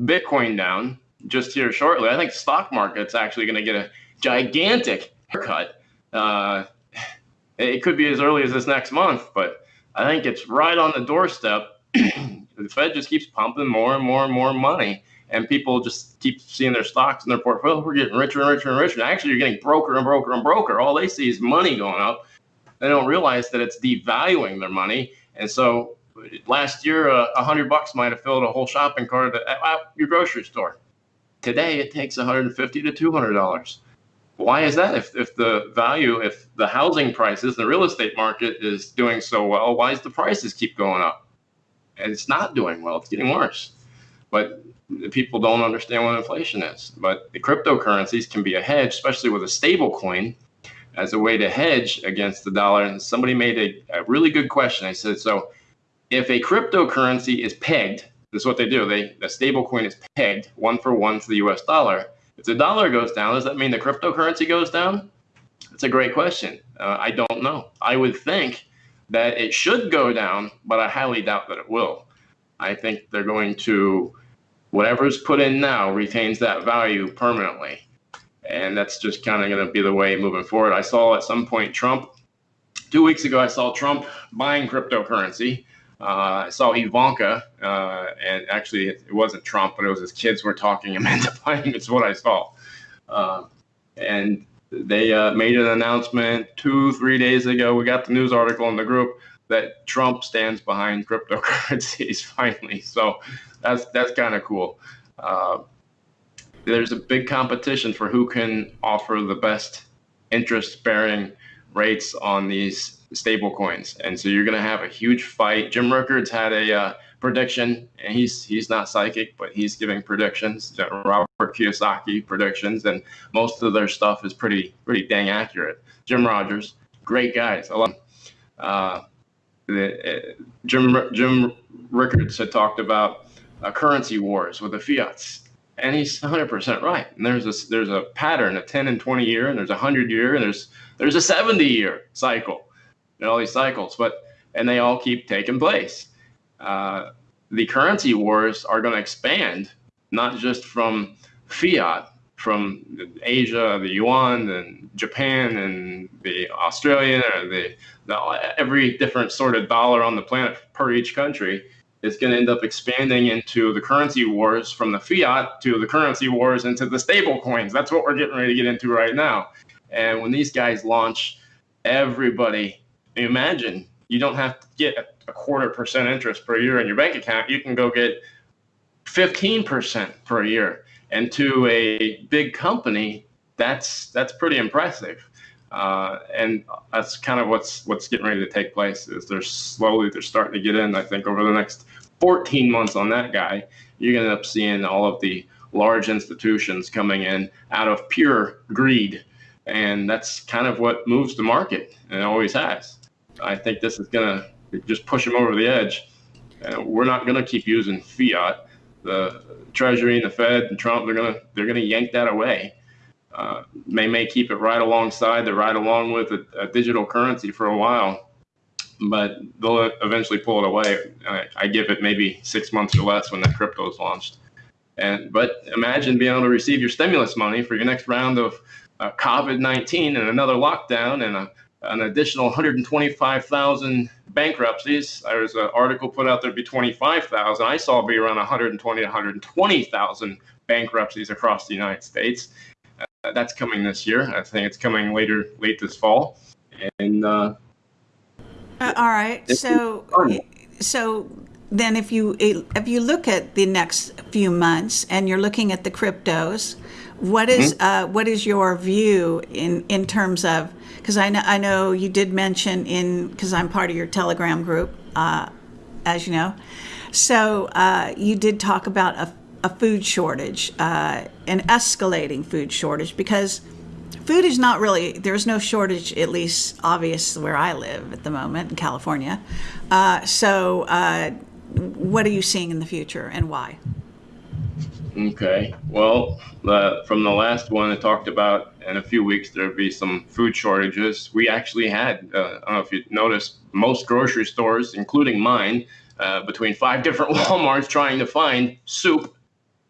Bitcoin down just here shortly. I think the stock market's actually going to get a gigantic haircut. Uh, it could be as early as this next month, but I think it's right on the doorstep the Fed just keeps pumping more and more and more money, and people just keep seeing their stocks and their portfolio. We're getting richer and richer and richer. Actually, you're getting broker and broker and broker. All they see is money going up. They don't realize that it's devaluing their money. And so last year, a uh, hundred bucks might have filled a whole shopping cart at, at your grocery store. Today, it takes 150 to 200 dollars. Why is that? If, if the value, if the housing prices, the real estate market is doing so well, why does the prices keep going up? And it's not doing well. It's getting worse. But people don't understand what inflation is. But the cryptocurrencies can be a hedge, especially with a stable coin, as a way to hedge against the dollar. And somebody made a, a really good question. I said, so if a cryptocurrency is pegged, this is what they do. They the stable coin is pegged one for one to the US dollar. If the dollar goes down, does that mean the cryptocurrency goes down? That's a great question. Uh, I don't know. I would think that it should go down, but I highly doubt that it will. I think they're going to whatever's put in now retains that value permanently. And that's just kind of going to be the way moving forward. I saw at some point Trump, two weeks ago, I saw Trump buying cryptocurrency. Uh, I saw Ivanka, uh, and actually it wasn't Trump, but it was his kids were talking him into buying. It's what I saw. Uh, and they uh, made an announcement two, three days ago. We got the news article in the group that Trump stands behind cryptocurrencies finally. So that's that's kind of cool. Uh, there's a big competition for who can offer the best interest-bearing rates on these stable coins, and so you're going to have a huge fight. Jim Rickards had a uh, prediction, and he's he's not psychic, but he's giving predictions. Robert Kiyosaki predictions, and most of their stuff is pretty pretty dang accurate. Jim Rogers, great guys. I love. Uh, the, uh, Jim Jim Rickards had talked about uh, currency wars with the fiats, and he's 100% right. And there's a there's a pattern, a 10 and 20 year, and there's a 100 year, and there's there's a 70 year cycle, and all these cycles, but and they all keep taking place. Uh, the currency wars are going to expand, not just from fiat, from Asia, the yuan, and Japan, and the Australian, or the, the every different sort of dollar on the planet per each country is going to end up expanding into the currency wars from the fiat to the currency wars into the stable coins. That's what we're getting ready to get into right now. And when these guys launch, everybody, imagine you don't have to get a quarter percent interest per year in your bank account. You can go get 15% per year. And to a big company, that's that's pretty impressive. Uh, and that's kind of what's what's getting ready to take place. Is they're slowly they're starting to get in. I think over the next 14 months on that guy, you're going to end up seeing all of the large institutions coming in out of pure greed, and that's kind of what moves the market, and always has. I think this is going to just push them over the edge. And we're not going to keep using fiat. The Treasury and the Fed and Trump they're going to they're going to yank that away uh, they may keep it right alongside, the right along with a, a, digital currency for a while, but they'll eventually pull it away. I, I, give it maybe six months or less when that crypto is launched. And but imagine being able to receive your stimulus money for your next round of uh, COVID-19 and another lockdown and a, an additional 125,000 bankruptcies. There was an article put out there be 25,000. I saw it be around 120 to 120,000 bankruptcies across the United States that's coming this year. I think it's coming later, late this fall. And uh, uh, all right, so so then if you if you look at the next few months and you're looking at the cryptos, what is, mm-hmm. uh, what is your view in in terms of because I know I know you did mention in because I'm part of your Telegram group, uh, as you know, so uh, you did talk about a a food shortage, uh, an escalating food shortage, because food is not really, there's no shortage, at least obvious where I live at the moment in California. Uh, so, uh, what are you seeing in the future and why? Okay. Well, from the last one, I talked about in a few weeks there'd be some food shortages. We actually had, uh, I don't know if you noticed, most grocery stores, including mine, uh, between five different Walmarts trying to find soup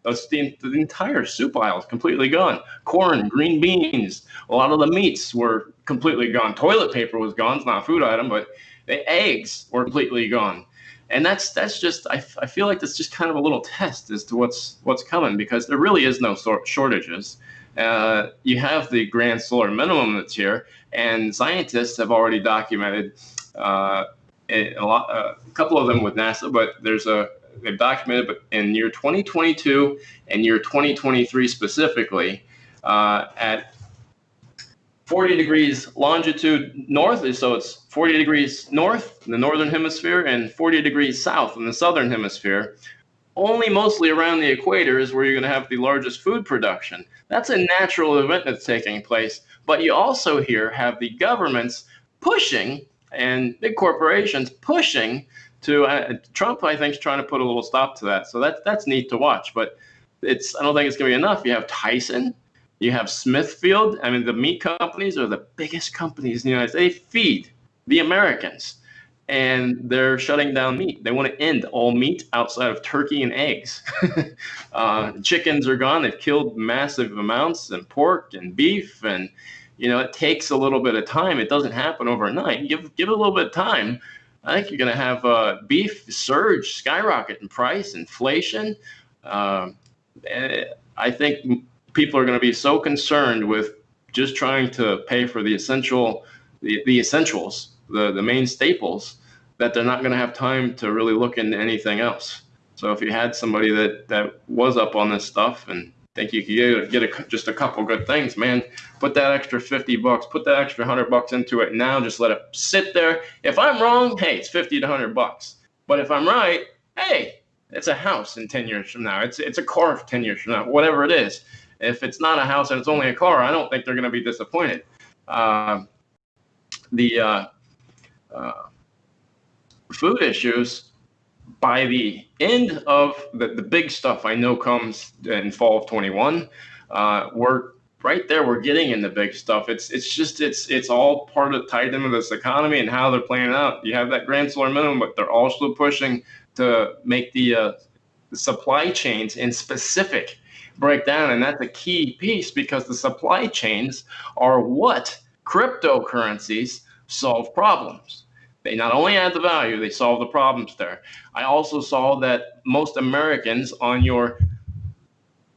that's the, the entire soup aisle is completely gone. Corn, green beans, a lot of the meats were completely gone. Toilet paper was gone. It's not a food item, but the eggs were completely gone. And that's that's just I, I feel like that's just kind of a little test as to what's what's coming because there really is no sort shortages. Uh, you have the grand solar minimum that's here, and scientists have already documented uh, a, lot, uh, a couple of them with NASA, but there's a they've documented, but in year 2022 and year 2023 specifically, uh, at 40 degrees longitude north, so it's 40 degrees north in the northern hemisphere and 40 degrees south in the southern hemisphere. Only mostly around the equator is where you're going to have the largest food production. That's a natural event that's taking place. But you also here have the governments pushing and big corporations pushing to uh, Trump. I think is trying to put a little stop to that. So that's that's neat to watch. But it's I don't think it's going to be enough. You have Tyson, you have Smithfield. I mean, the meat companies are the biggest companies in the United States. They feed the Americans, and they're shutting down meat. They want to end all meat outside of turkey and eggs. uh, chickens are gone. They've killed massive amounts, and pork and beef, and you know it takes a little bit of time. It doesn't happen overnight. Give give it a little bit of time. I think you're going to have uh, beef surge, skyrocket in price, inflation. Uh, I think people are going to be so concerned with just trying to pay for the essential, the, the essentials, the, the main staples, that they're not going to have time to really look into anything else. So if you had somebody that, that was up on this stuff and think you could get, get a, just a couple good things, man, put that extra 50 bucks, put that extra 100 bucks into it now, just let it sit there. If I'm wrong, hey, it's 50 to 100 bucks. But if I'm right, hey, it's a house in 10 years from now. It's, it's a car 10 years from now, whatever it is. If it's not a house and it's only a car, I don't think they're going to be disappointed. Uh, the uh, uh, food issues by the end of the, the big stuff I know comes in fall of 21. Uh, we're right there. We're getting in the big stuff. It's it's just it's it's all part of tied into this economy and how they're playing out. You have that grand solar minimum, but they're also pushing to make the, uh, the supply chains in specific break down. And that's a key piece because the supply chains are what cryptocurrencies solve problems. They not only add the value, they solve the problems there. I also saw that most Americans on your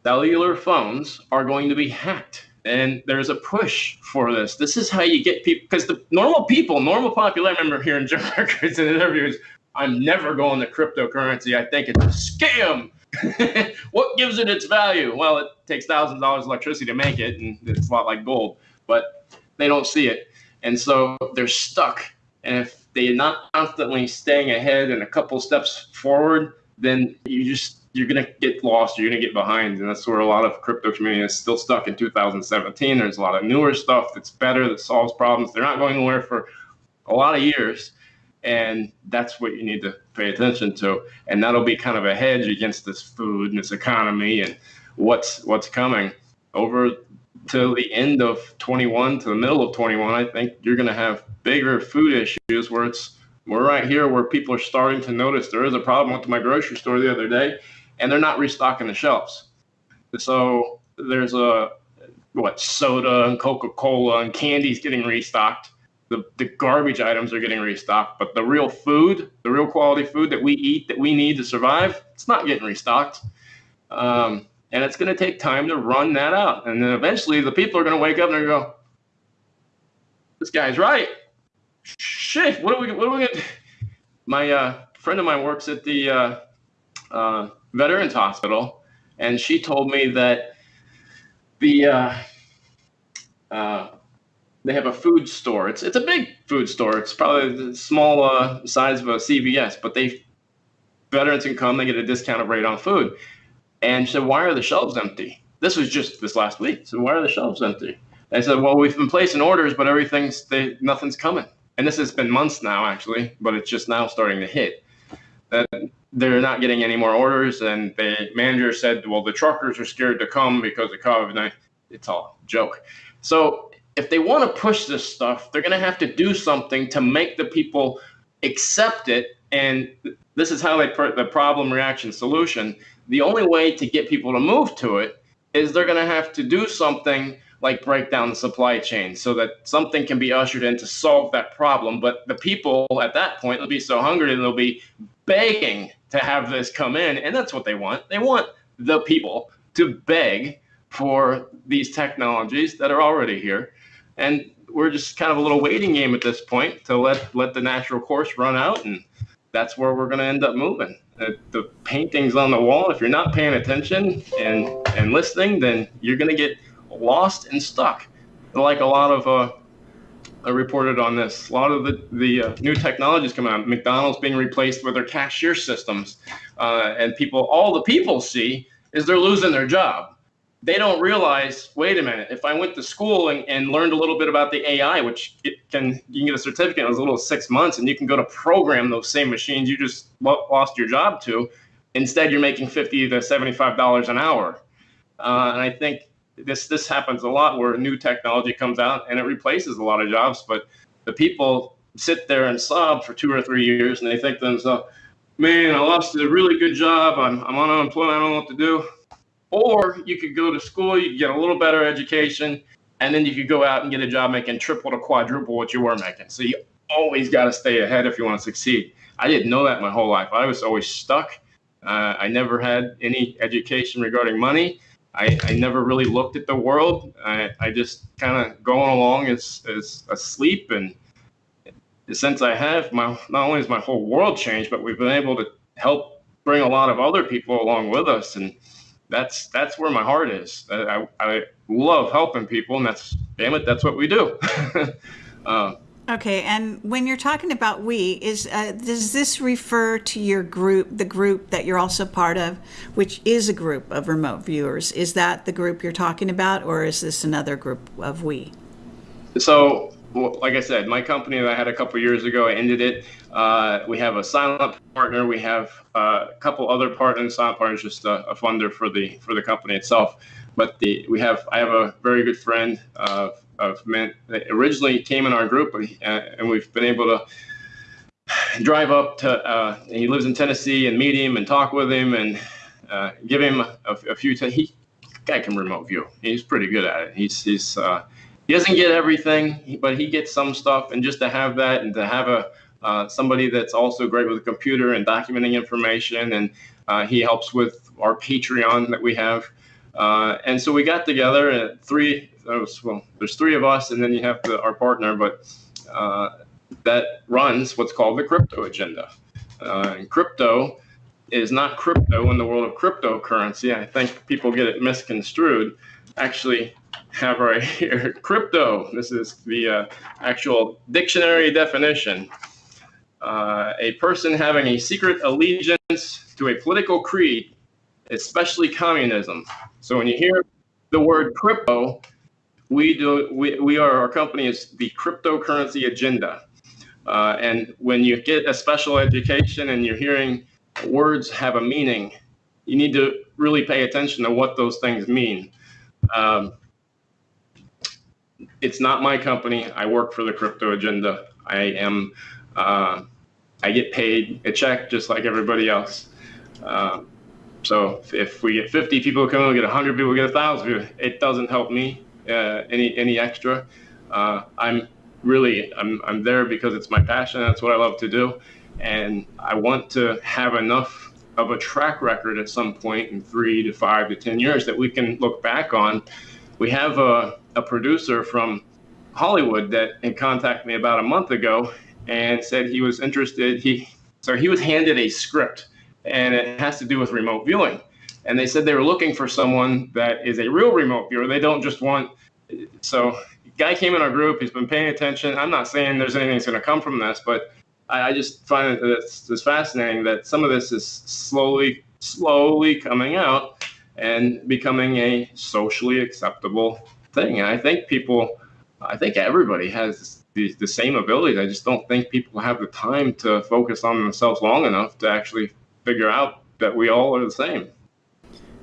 cellular phones are going to be hacked. And there's a push for this. This is how you get people, because the normal people, normal popularity, I remember hearing Jim Rickards in interviews, I'm never going to cryptocurrency. I think it's a scam. what gives it its value? Well, it takes thousands of dollars of electricity to make it, and it's a lot like gold, but they don't see it. And so they're stuck. And if they're not constantly staying ahead and a couple steps forward, then you just you're gonna get lost. You're gonna get behind, and that's where a lot of crypto community is still stuck in 2017. There's a lot of newer stuff that's better that solves problems. They're not going anywhere for a lot of years, and that's what you need to pay attention to. And that'll be kind of a hedge against this food and this economy and what's what's coming. Over to the end of 21 to the middle of 21 i think you're going to have bigger food issues where it's we're right here where people are starting to notice there is a problem went to my grocery store the other day and they're not restocking the shelves. So there's a what soda and coca-cola and candy's getting restocked the, the garbage items are getting restocked, but the real food, the real quality food that we eat that we need to survive, it's not getting restocked. Um, and it's going to take time to run that out. And then eventually the people are going to wake up and go, this guy's right. Shit, what are we, what are we going to My uh, friend of mine works at the uh, uh, Veterans Hospital, and she told me that the uh, uh, they have a food store. It's it's a big food store. It's probably the small uh, size of a CVS, but they veterans can come. They get a discounted rate on food. And she said, "Why are the shelves empty?" This was just this last week. So why are the shelves empty? I said, "Well, we've been placing orders, but everything's they, nothing's coming." And this has been months now, actually, but it's just now starting to hit. That they're not getting any more orders, and the manager said, "Well, the truckers are scared to come because of COVID-19." It's all joke. So if they want to push this stuff, they're going to have to do something to make the people accept it. And this is how they put the problem reaction solution. The only way to get people to move to it is they're going to have to do something like break down the supply chain so that something can be ushered in to solve that problem. But the people at that point will be so hungry and they'll be begging to have this come in, and that's what they want. They want the people to beg for these technologies that are already here, and we're just kind of a little waiting game at this point to let let the natural course run out, and that's where we're going to end up moving. The, paintings on the wall. If you're not paying attention and and listening, then you're going to get lost and stuck. Like a lot of uh, I reported on this. A lot of the the uh, new technologies coming out. McDonald's being replaced with their cashier systems, uh, and people, all the people see is they're losing their job. They don't realize. Wait a minute. If I went to school and, and learned a little bit about the AI, which can you can get a certificate in as little as six months, and you can go to program those same machines you just lost your job to. Instead, you're making fifty to seventy-five dollars an hour, uh, and I think this this happens a lot where new technology comes out and it replaces a lot of jobs, but the people sit there and sob for two or three years and they think to themselves, man, I lost a really good job. I'm, I'm on unemployment. I don't know what to do. Or you could go to school, you get a little better education, and then you could go out and get a job making triple to quadruple what you were making. So you always got to stay ahead if you want to succeed. I didn't know that my whole life. I was always stuck. Uh, I never had any education regarding money. I, I never really looked at the world. I, I just kind of going along as, as asleep. And since I have, my not only has my whole world changed, but we've been able to help bring a lot of other people along with us. And that's that's where my heart is. I, I love helping people, and that's damn it, that's what we do. uh, Okay, and when you're talking about we, is uh, does this refer to your group, the group that you're also part of, which is a group of remote viewers? Is that the group you're talking about, or is this another group of we? So, like I said, my company that I had a couple years ago, I ended it. Uh, we have a silent partner. We have uh, a couple other partners. Silent partner is just a, a, funder for the for the company itself. But the we have I have a very good friend. Uh, of men that originally came in our group, uh, and we've been able to drive up to. Uh, he lives in Tennessee and meet him and talk with him and uh, give him a, a few. T- he guy can remote view. He's pretty good at it. He's he's he doesn't get everything, but he gets some stuff. And just to have that and to have a uh, somebody that's also great with a computer and documenting information, and uh, he helps with our Patreon that we have. Uh, and so we got together at three was, well, there's three of us, and then you have the, our partner, but uh, that runs what's called the crypto agenda. Uh, and crypto is not crypto in the world of cryptocurrency. I think people get it misconstrued. Actually, have right here crypto. This is the uh, actual dictionary definition. Uh, a person having a secret allegiance to a political creed, especially communism. So when you hear the word crypto, we do we, we are our company is the cryptocurrency agenda. Uh, and when you get a special education and you're hearing words have a meaning you need to really pay attention to what those things mean. Um, it's not my company. I work for the crypto agenda. I am uh, i get paid a check just like everybody else uh, so if we get 50 people come in, we get 100 people, we get 1,000 people, it doesn't help me uh, any any extra. Uh, I'm really I'm I'm there because it's my passion. That's what I love to do, and I want to have enough of a track record at some point in three to five to ten years that we can look back on. We have a, a producer from Hollywood that contacted me about a month ago and said he was interested. He so he was handed a script, and it has to do with remote viewing and they said they were looking for someone that is a real remote viewer. They don't just want. So, guy came in our group. He's been paying attention. I'm not saying there's anything that's going to come from this, but I, I just find it it's, it's fascinating that some of this is slowly, slowly coming out and becoming a socially acceptable thing. And I think people, I think everybody has the, the same abilities. I just don't think people have the time to focus on themselves long enough to actually figure out that we all are the same.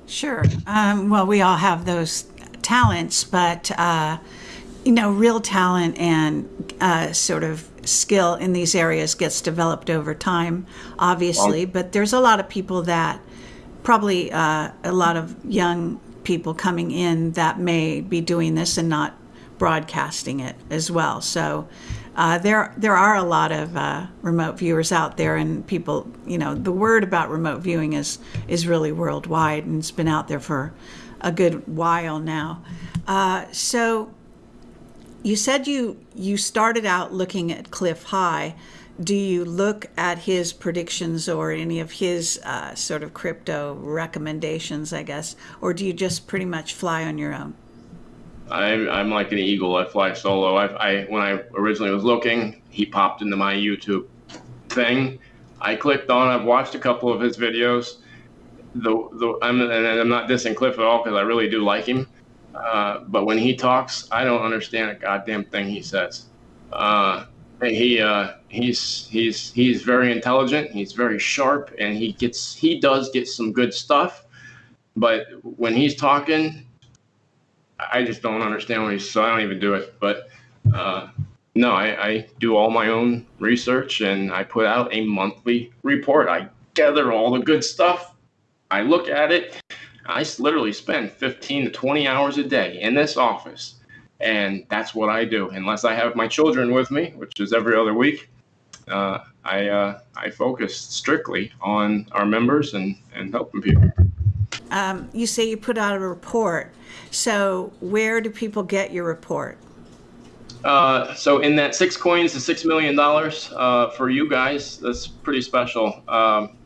Sure. Um, well, we all have those talents, but uh, you know, real talent and uh, sort of skill in these areas gets developed over time, obviously. Well, but there's a lot of people that probably uh, a lot of young people coming in that may be doing this and not broadcasting it as well. So uh, there there are a lot of uh, remote viewers out there, and people, you know, the word about remote viewing is is really worldwide, and it's been out there for a good while now. Uh, so you said you you started out looking at Cliff High. Do you look at his predictions or any of his uh, sort of crypto recommendations, I guess, or do you just pretty much fly on your own? I'm, I'm like an eagle. I fly solo. I, I when I originally was looking, he popped into my YouTube thing. I clicked on. I've watched a couple of his videos. The, the I'm and I'm not dissing Cliff at all because I really do like him. Uh, but when he talks, I don't understand a goddamn thing he says. Uh, he uh, he's he's he's very intelligent. He's very sharp, and he gets he does get some good stuff. But when he's talking, I just don't understand what he's. So I don't even do it. But uh, no, I, I do all my own research, and I put out a monthly report. I gather all the good stuff. I look at it. I literally spend 15 to 20 hours a day in this office, and that's what I do. Unless I have my children with me, which is every other week, uh, I uh, I focus strictly on our members and and helping people. Um, you say you put out a report. So where do people get your report? Uh, so in that six coins to six million dollars uh, for you guys, that's pretty special. Um,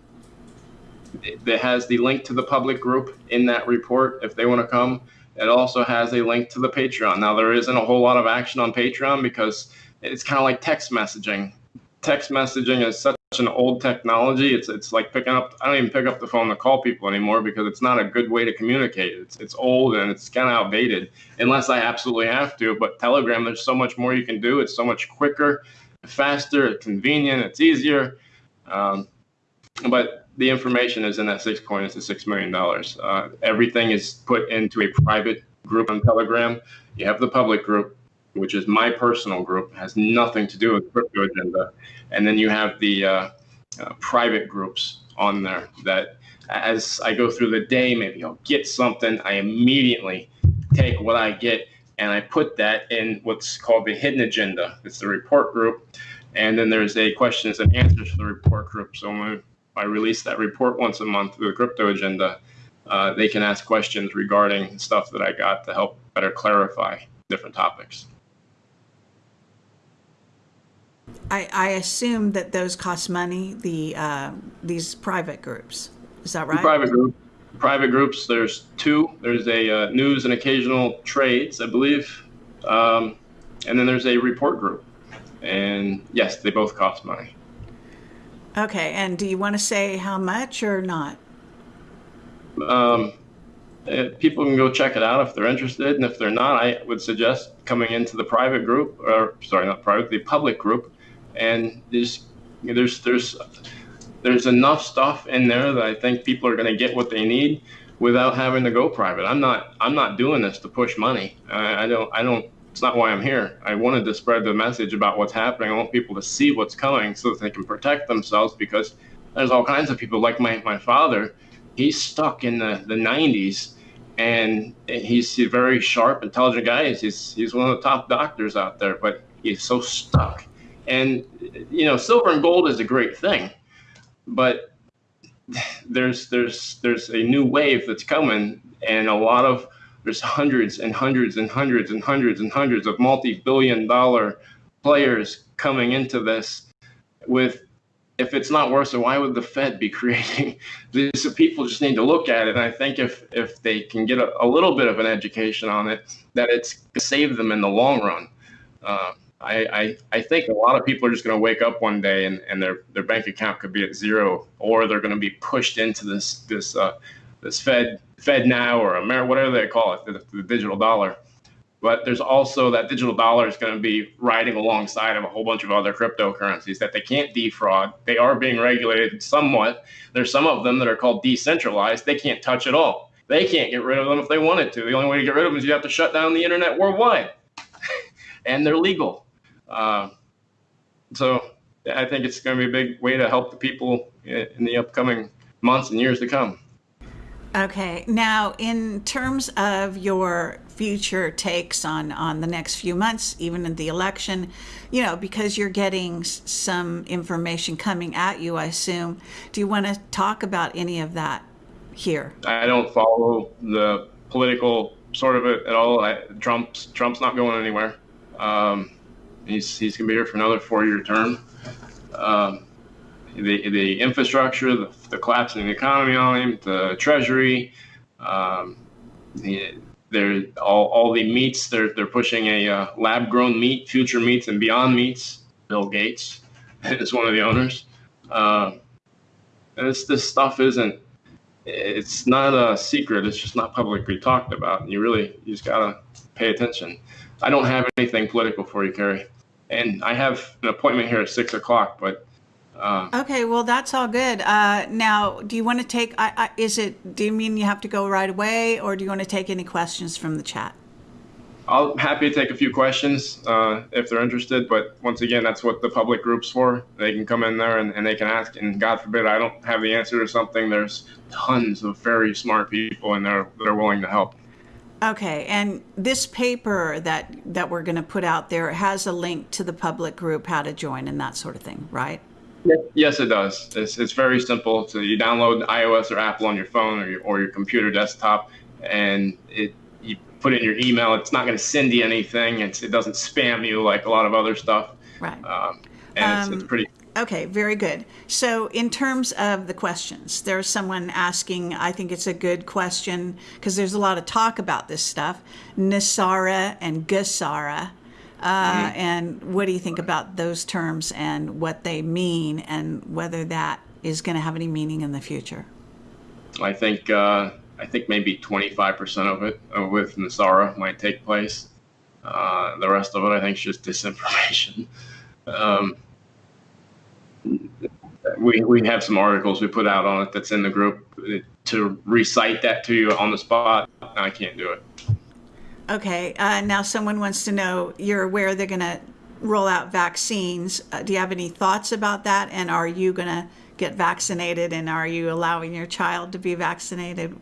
it has the link to the public group in that report if they want to come. It also has a link to the Patreon. Now there isn't a whole lot of action on Patreon because it's kind of like text messaging. Text messaging is such an old technology. It's it's like picking up. I don't even pick up the phone to call people anymore because it's not a good way to communicate. It's it's old and it's kind of outdated unless I absolutely have to. But Telegram, there's so much more you can do. It's so much quicker, faster, convenient. It's easier. Um, but the information is in that six coin. It's a six million dollars. Uh, everything is put into a private group on Telegram. You have the public group, which is my personal group, has nothing to do with crypto agenda, and then you have the uh, uh, private groups on there that, as I go through the day, maybe I'll get something. I immediately take what I get and I put that in what's called the hidden agenda. It's the report group, and then there's a questions and answers for the report group. So when I release that report once a month through the crypto agenda, uh, they can ask questions regarding stuff that I got to help better clarify different topics. I, I assume that those cost money. The uh, these private groups, is that right? Private group, private groups. There's two. There's a uh, news and occasional trades, I believe, um, and then there's a report group. And yes, they both cost money. Okay, and do you want to say how much or not? Um, uh, people can go check it out if they're interested, and if they're not, I would suggest coming into the private group, or sorry, not private, the public group, and there's there's there's there's enough stuff in there that I think people are going to get what they need without having to go private. I'm not I'm not doing this to push money. I, I don't I don't it's not why I'm here. I wanted to spread the message about what's happening. I want people to see what's coming so that they can protect themselves because there's all kinds of people like my, my father. He's stuck in the, the 90s and he's a very sharp, intelligent guy. He's, he's one of the top doctors out there, but he's so stuck. And, you know, silver and gold is a great thing, but there's, there's, there's a new wave that's coming and a lot of there's hundreds and hundreds and hundreds and hundreds and hundreds of multi-billion dollar players coming into this with if it's not worse, so why would the Fed be creating this? People just need to look at it. And I think if if they can get a, a little bit of an education on it, that it's save them in the long run. Uh, I, I, I think a lot of people are just going to wake up one day and, and their, their bank account could be at zero, or they're going to be pushed into this this uh, this Fed FedNow or Amer whatever they call it, the, the digital dollar. But there's also that digital dollar is going to be riding alongside of a whole bunch of other cryptocurrencies that they can't defraud. They are being regulated somewhat. There's some of them that are called decentralized. They can't touch at all. They can't get rid of them if they wanted to. The only way to get rid of them is you have to shut down the internet worldwide, and they're legal. Uh, so I think it's going to be a big way to help the people in the upcoming months and years to come. Okay. Now, in terms of your future takes on on the next few months, even in the election. You know, because you're getting some information coming at you. I assume. Do you want to talk about any of that here? I don't follow the political sort of it at all. I, Trump's Trump's not going anywhere. Um, he's he's gonna be here for another four-year term. Um, the the infrastructure, the, the collapse in the economy on him, the treasury, um, the, they're all, all the meats. They're they're pushing a uh, lab grown meat, future meats, and beyond meats. Bill Gates is one of the owners. Uh, this this stuff isn't. It's not a secret. It's just not publicly talked about. And you really you just gotta pay attention. I don't have anything political for you, Carrie, and I have an appointment here at six o'clock, but uh, okay, well, that's all good. Uh, now, do you want to take? I, I, is it? Do you mean you have to go right away, or do you want to take any questions from the chat? I'm happy to take a few questions uh, if they're interested. But once again, that's what the public group's for. They can come in there and, and they can ask. And God forbid I don't have the answer to something. There's tons of very smart people in there that are willing to help. Okay, and this paper that that we're going to put out there has a link to the public group, how to join, and that sort of thing, right? Yes, it does. It's, it's very simple. So you download iOS or Apple on your phone or your, or your computer desktop, and it you put in your email. It's not going to send you anything. It's, it doesn't spam you like a lot of other stuff. Right. Um, and um, it's, it's pretty. Okay, very good. So, in terms of the questions, there's someone asking, I think it's a good question because there's a lot of talk about this stuff. NESARA and GESARA. uh, mm-hmm. And what do you think about those terms and what they mean, and whether that is going to have any meaning in the future? I think uh, I think maybe 25% of it uh, with NESARA might take place. Uh, the rest of it, I think, is just disinformation. Um, we, we have some articles we put out on it that's in the group to recite that to you on the spot. I can't do it. Okay. Uh, now, someone wants to know you're aware they're going to roll out vaccines. Uh, do you have any thoughts about that? And are you going to get vaccinated? And are you allowing your child to be vaccinated?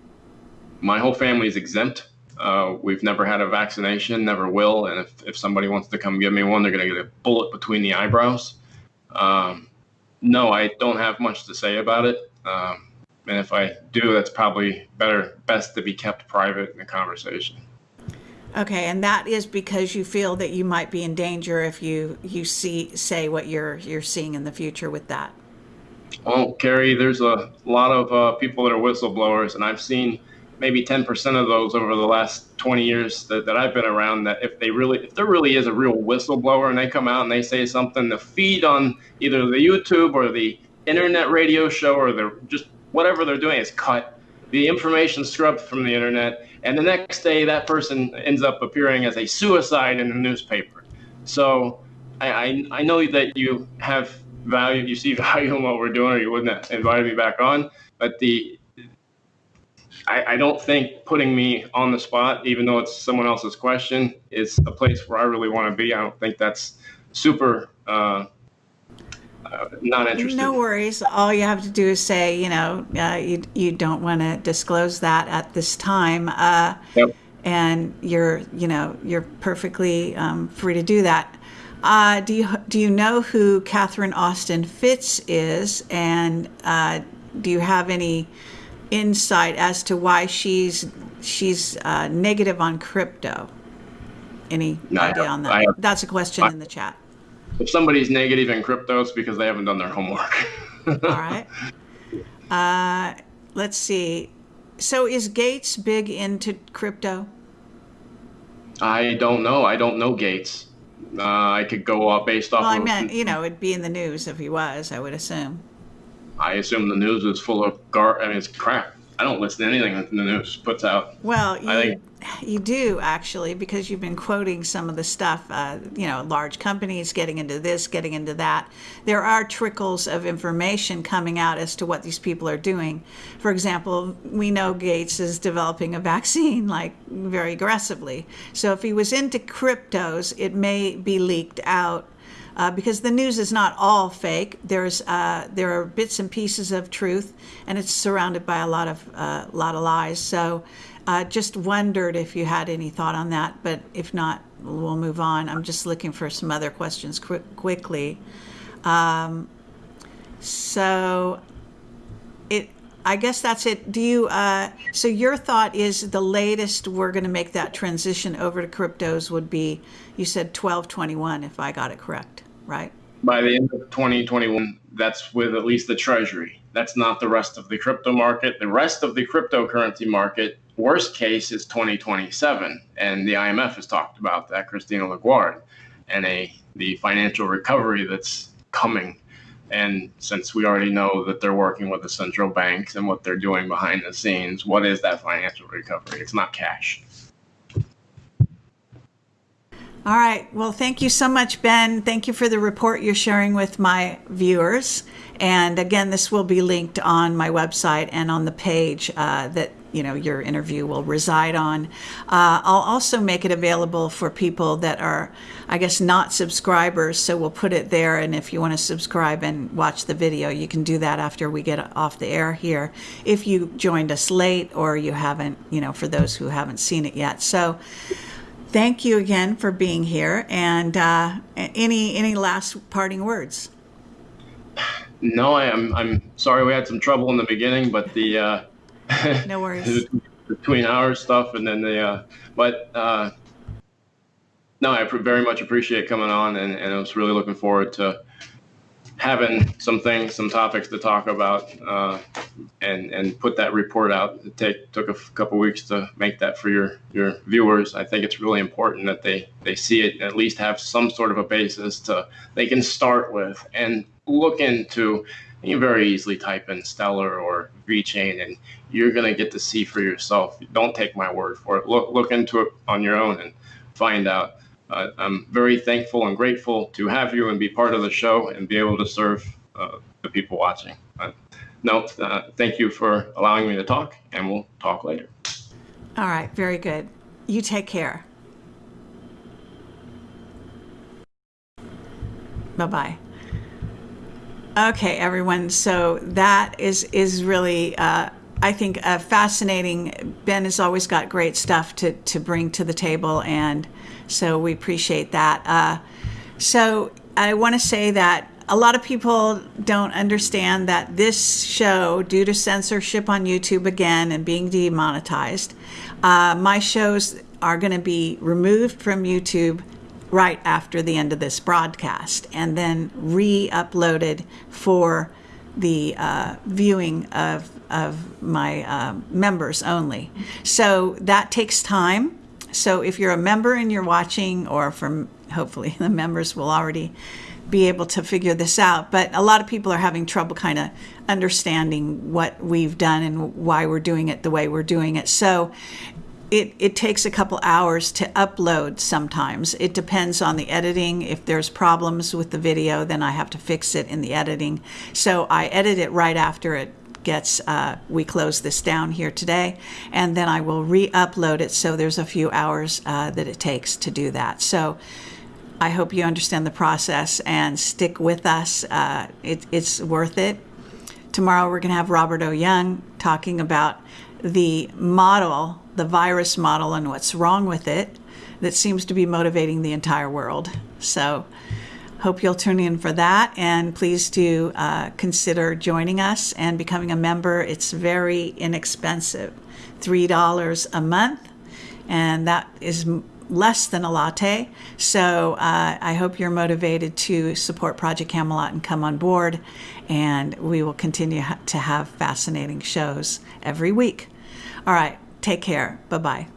My whole family is exempt. Uh, we've never had a vaccination, never will. And if, if somebody wants to come give me one, they're going to get a bullet between the eyebrows. Um, no, I don't have much to say about it. Um, and if I do, that's probably better, best to be kept private in the conversation. Okay, and that is because you feel that you might be in danger if you you see say what you're you're seeing in the future with that. Well, Carrie, there's a lot of uh, people that are whistleblowers, and I've seen maybe 10% of those over the last 20 years that, that I've been around. That if they really, if there really is a real whistleblower, and they come out and they say something, the feed on either the YouTube or the internet radio show or the just whatever they're doing is cut. The information scrubbed from the internet and the next day that person ends up appearing as a suicide in the newspaper. So I, I, I know that you have value, you see value in what we're doing, or you wouldn't have invited me back on. But the I, I don't think putting me on the spot, even though it's someone else's question, is a place where I really want to be. I don't think that's super uh, uh, not interested. No worries. All you have to do is say, you know, uh, you, you don't want to disclose that at this time. Uh, yep. And you're, you know, you're perfectly um, free to do that. Uh, do you do you know who Catherine Austin Fitts is, and uh, do you have any insight as to why she's she's uh, negative on crypto? Any no, idea on that? That's a question I, in the chat if somebody's negative in crypto, it's because they haven't done their homework. All right. Uh, let's see. So is Gates big into crypto? I don't know. I don't know Gates. Uh, I could go off based off. Well, I meant you know it'd be in the news if he was. I would assume. I assume the news is full of gar. I mean, it's crap. I don't listen to anything that the news puts out. Well, you, I think you do actually because you've been quoting some of the stuff. Uh, you know, large companies getting into this, getting into that. There are trickles of information coming out as to what these people are doing. For example, we know Gates is developing a vaccine like very aggressively. So if he was into cryptos, it may be leaked out uh, because the news is not all fake. There's uh, there are bits and pieces of truth, and it's surrounded by a lot of uh, lot of lies. So uh, just wondered if you had any thought on that, but if not, we'll move on. I'm just looking for some other questions quick, quickly. Um, so it, I guess that's it. Do you, uh, so your thought is the latest we're going to make that transition over to cryptos would be, you said 1221, if I got it correct, right? By the end of 2021, that's with at least the treasury. That's not the rest of the crypto market. The rest of the cryptocurrency market, worst case, is 2027. And the IMF has talked about that, Christina Lagarde, and a the financial recovery that's coming. And since we already know that they're working with the central banks and what they're doing behind the scenes, what is that financial recovery? It's not cash. All right. Well, thank you so much, Ben. Thank you for the report you're sharing with my viewers. And again, this will be linked on my website and on the page uh, that you know your interview will reside on. Uh, I'll also make it available for people that are, I guess, not subscribers. So we'll put it there, and if you want to subscribe and watch the video, you can do that after we get off the air here. If you joined us late or you haven't, you know, for those who haven't seen it yet. So thank you again for being here. And uh, any any last parting words? No, I am. I'm sorry we had some trouble in the beginning, but the uh, no worries between our stuff and then the uh, but uh, no, I very much appreciate coming on, and, and I was really looking forward to having some things, some topics to talk about, uh, and and put that report out. It take took a couple weeks to make that for your your viewers. I think it's really important that they they see it at least have some sort of a basis to they can start with and look into. You can very easily type in Stellar or VeChain, and you're going to get to see for yourself. Don't take my word for it. Look look into it on your own and find out. Uh, I'm very thankful and grateful to have you and be part of the show and be able to serve uh, the people watching. Uh, no, thank you for allowing me to talk, and we'll talk later. All right, very good. You take care. Bye bye. Okay, everyone. So that is is really, uh, I think, uh, fascinating. Ben has always got great stuff to to bring to the table, and so we appreciate that. Uh, so I want to say that a lot of people don't understand that this show, due to censorship on YouTube again and being demonetized, uh, my shows are going to be removed from YouTube right after the end of this broadcast and then re uploaded for the uh, viewing of, of my uh, members only. So that takes time. So if you're a member and you're watching, or from hopefully the members will already be able to figure this out. But a lot of people are having trouble kind of understanding what we've done and why we're doing it the way we're doing it. So it, it takes a couple hours to upload sometimes. It depends on the editing. If there's problems with the video, then I have to fix it in the editing. So I edit it right after it gets, uh, we close this down here today, and then I will re upload it. So there's a few hours uh, that it takes to do that. So I hope you understand the process and stick with us. Uh, it, it's worth it. Tomorrow we're going to have Robert O. Young talking about the model, the virus model, and what's wrong with it that seems to be motivating the entire world. So, hope you'll tune in for that. And please do uh, consider joining us and becoming a member. It's very inexpensive $3 a month, and that is less than a latte. So uh, I hope you're motivated to support Project Camelot and come on board. And we will continue to have fascinating shows every week. All right, take care. Bye bye.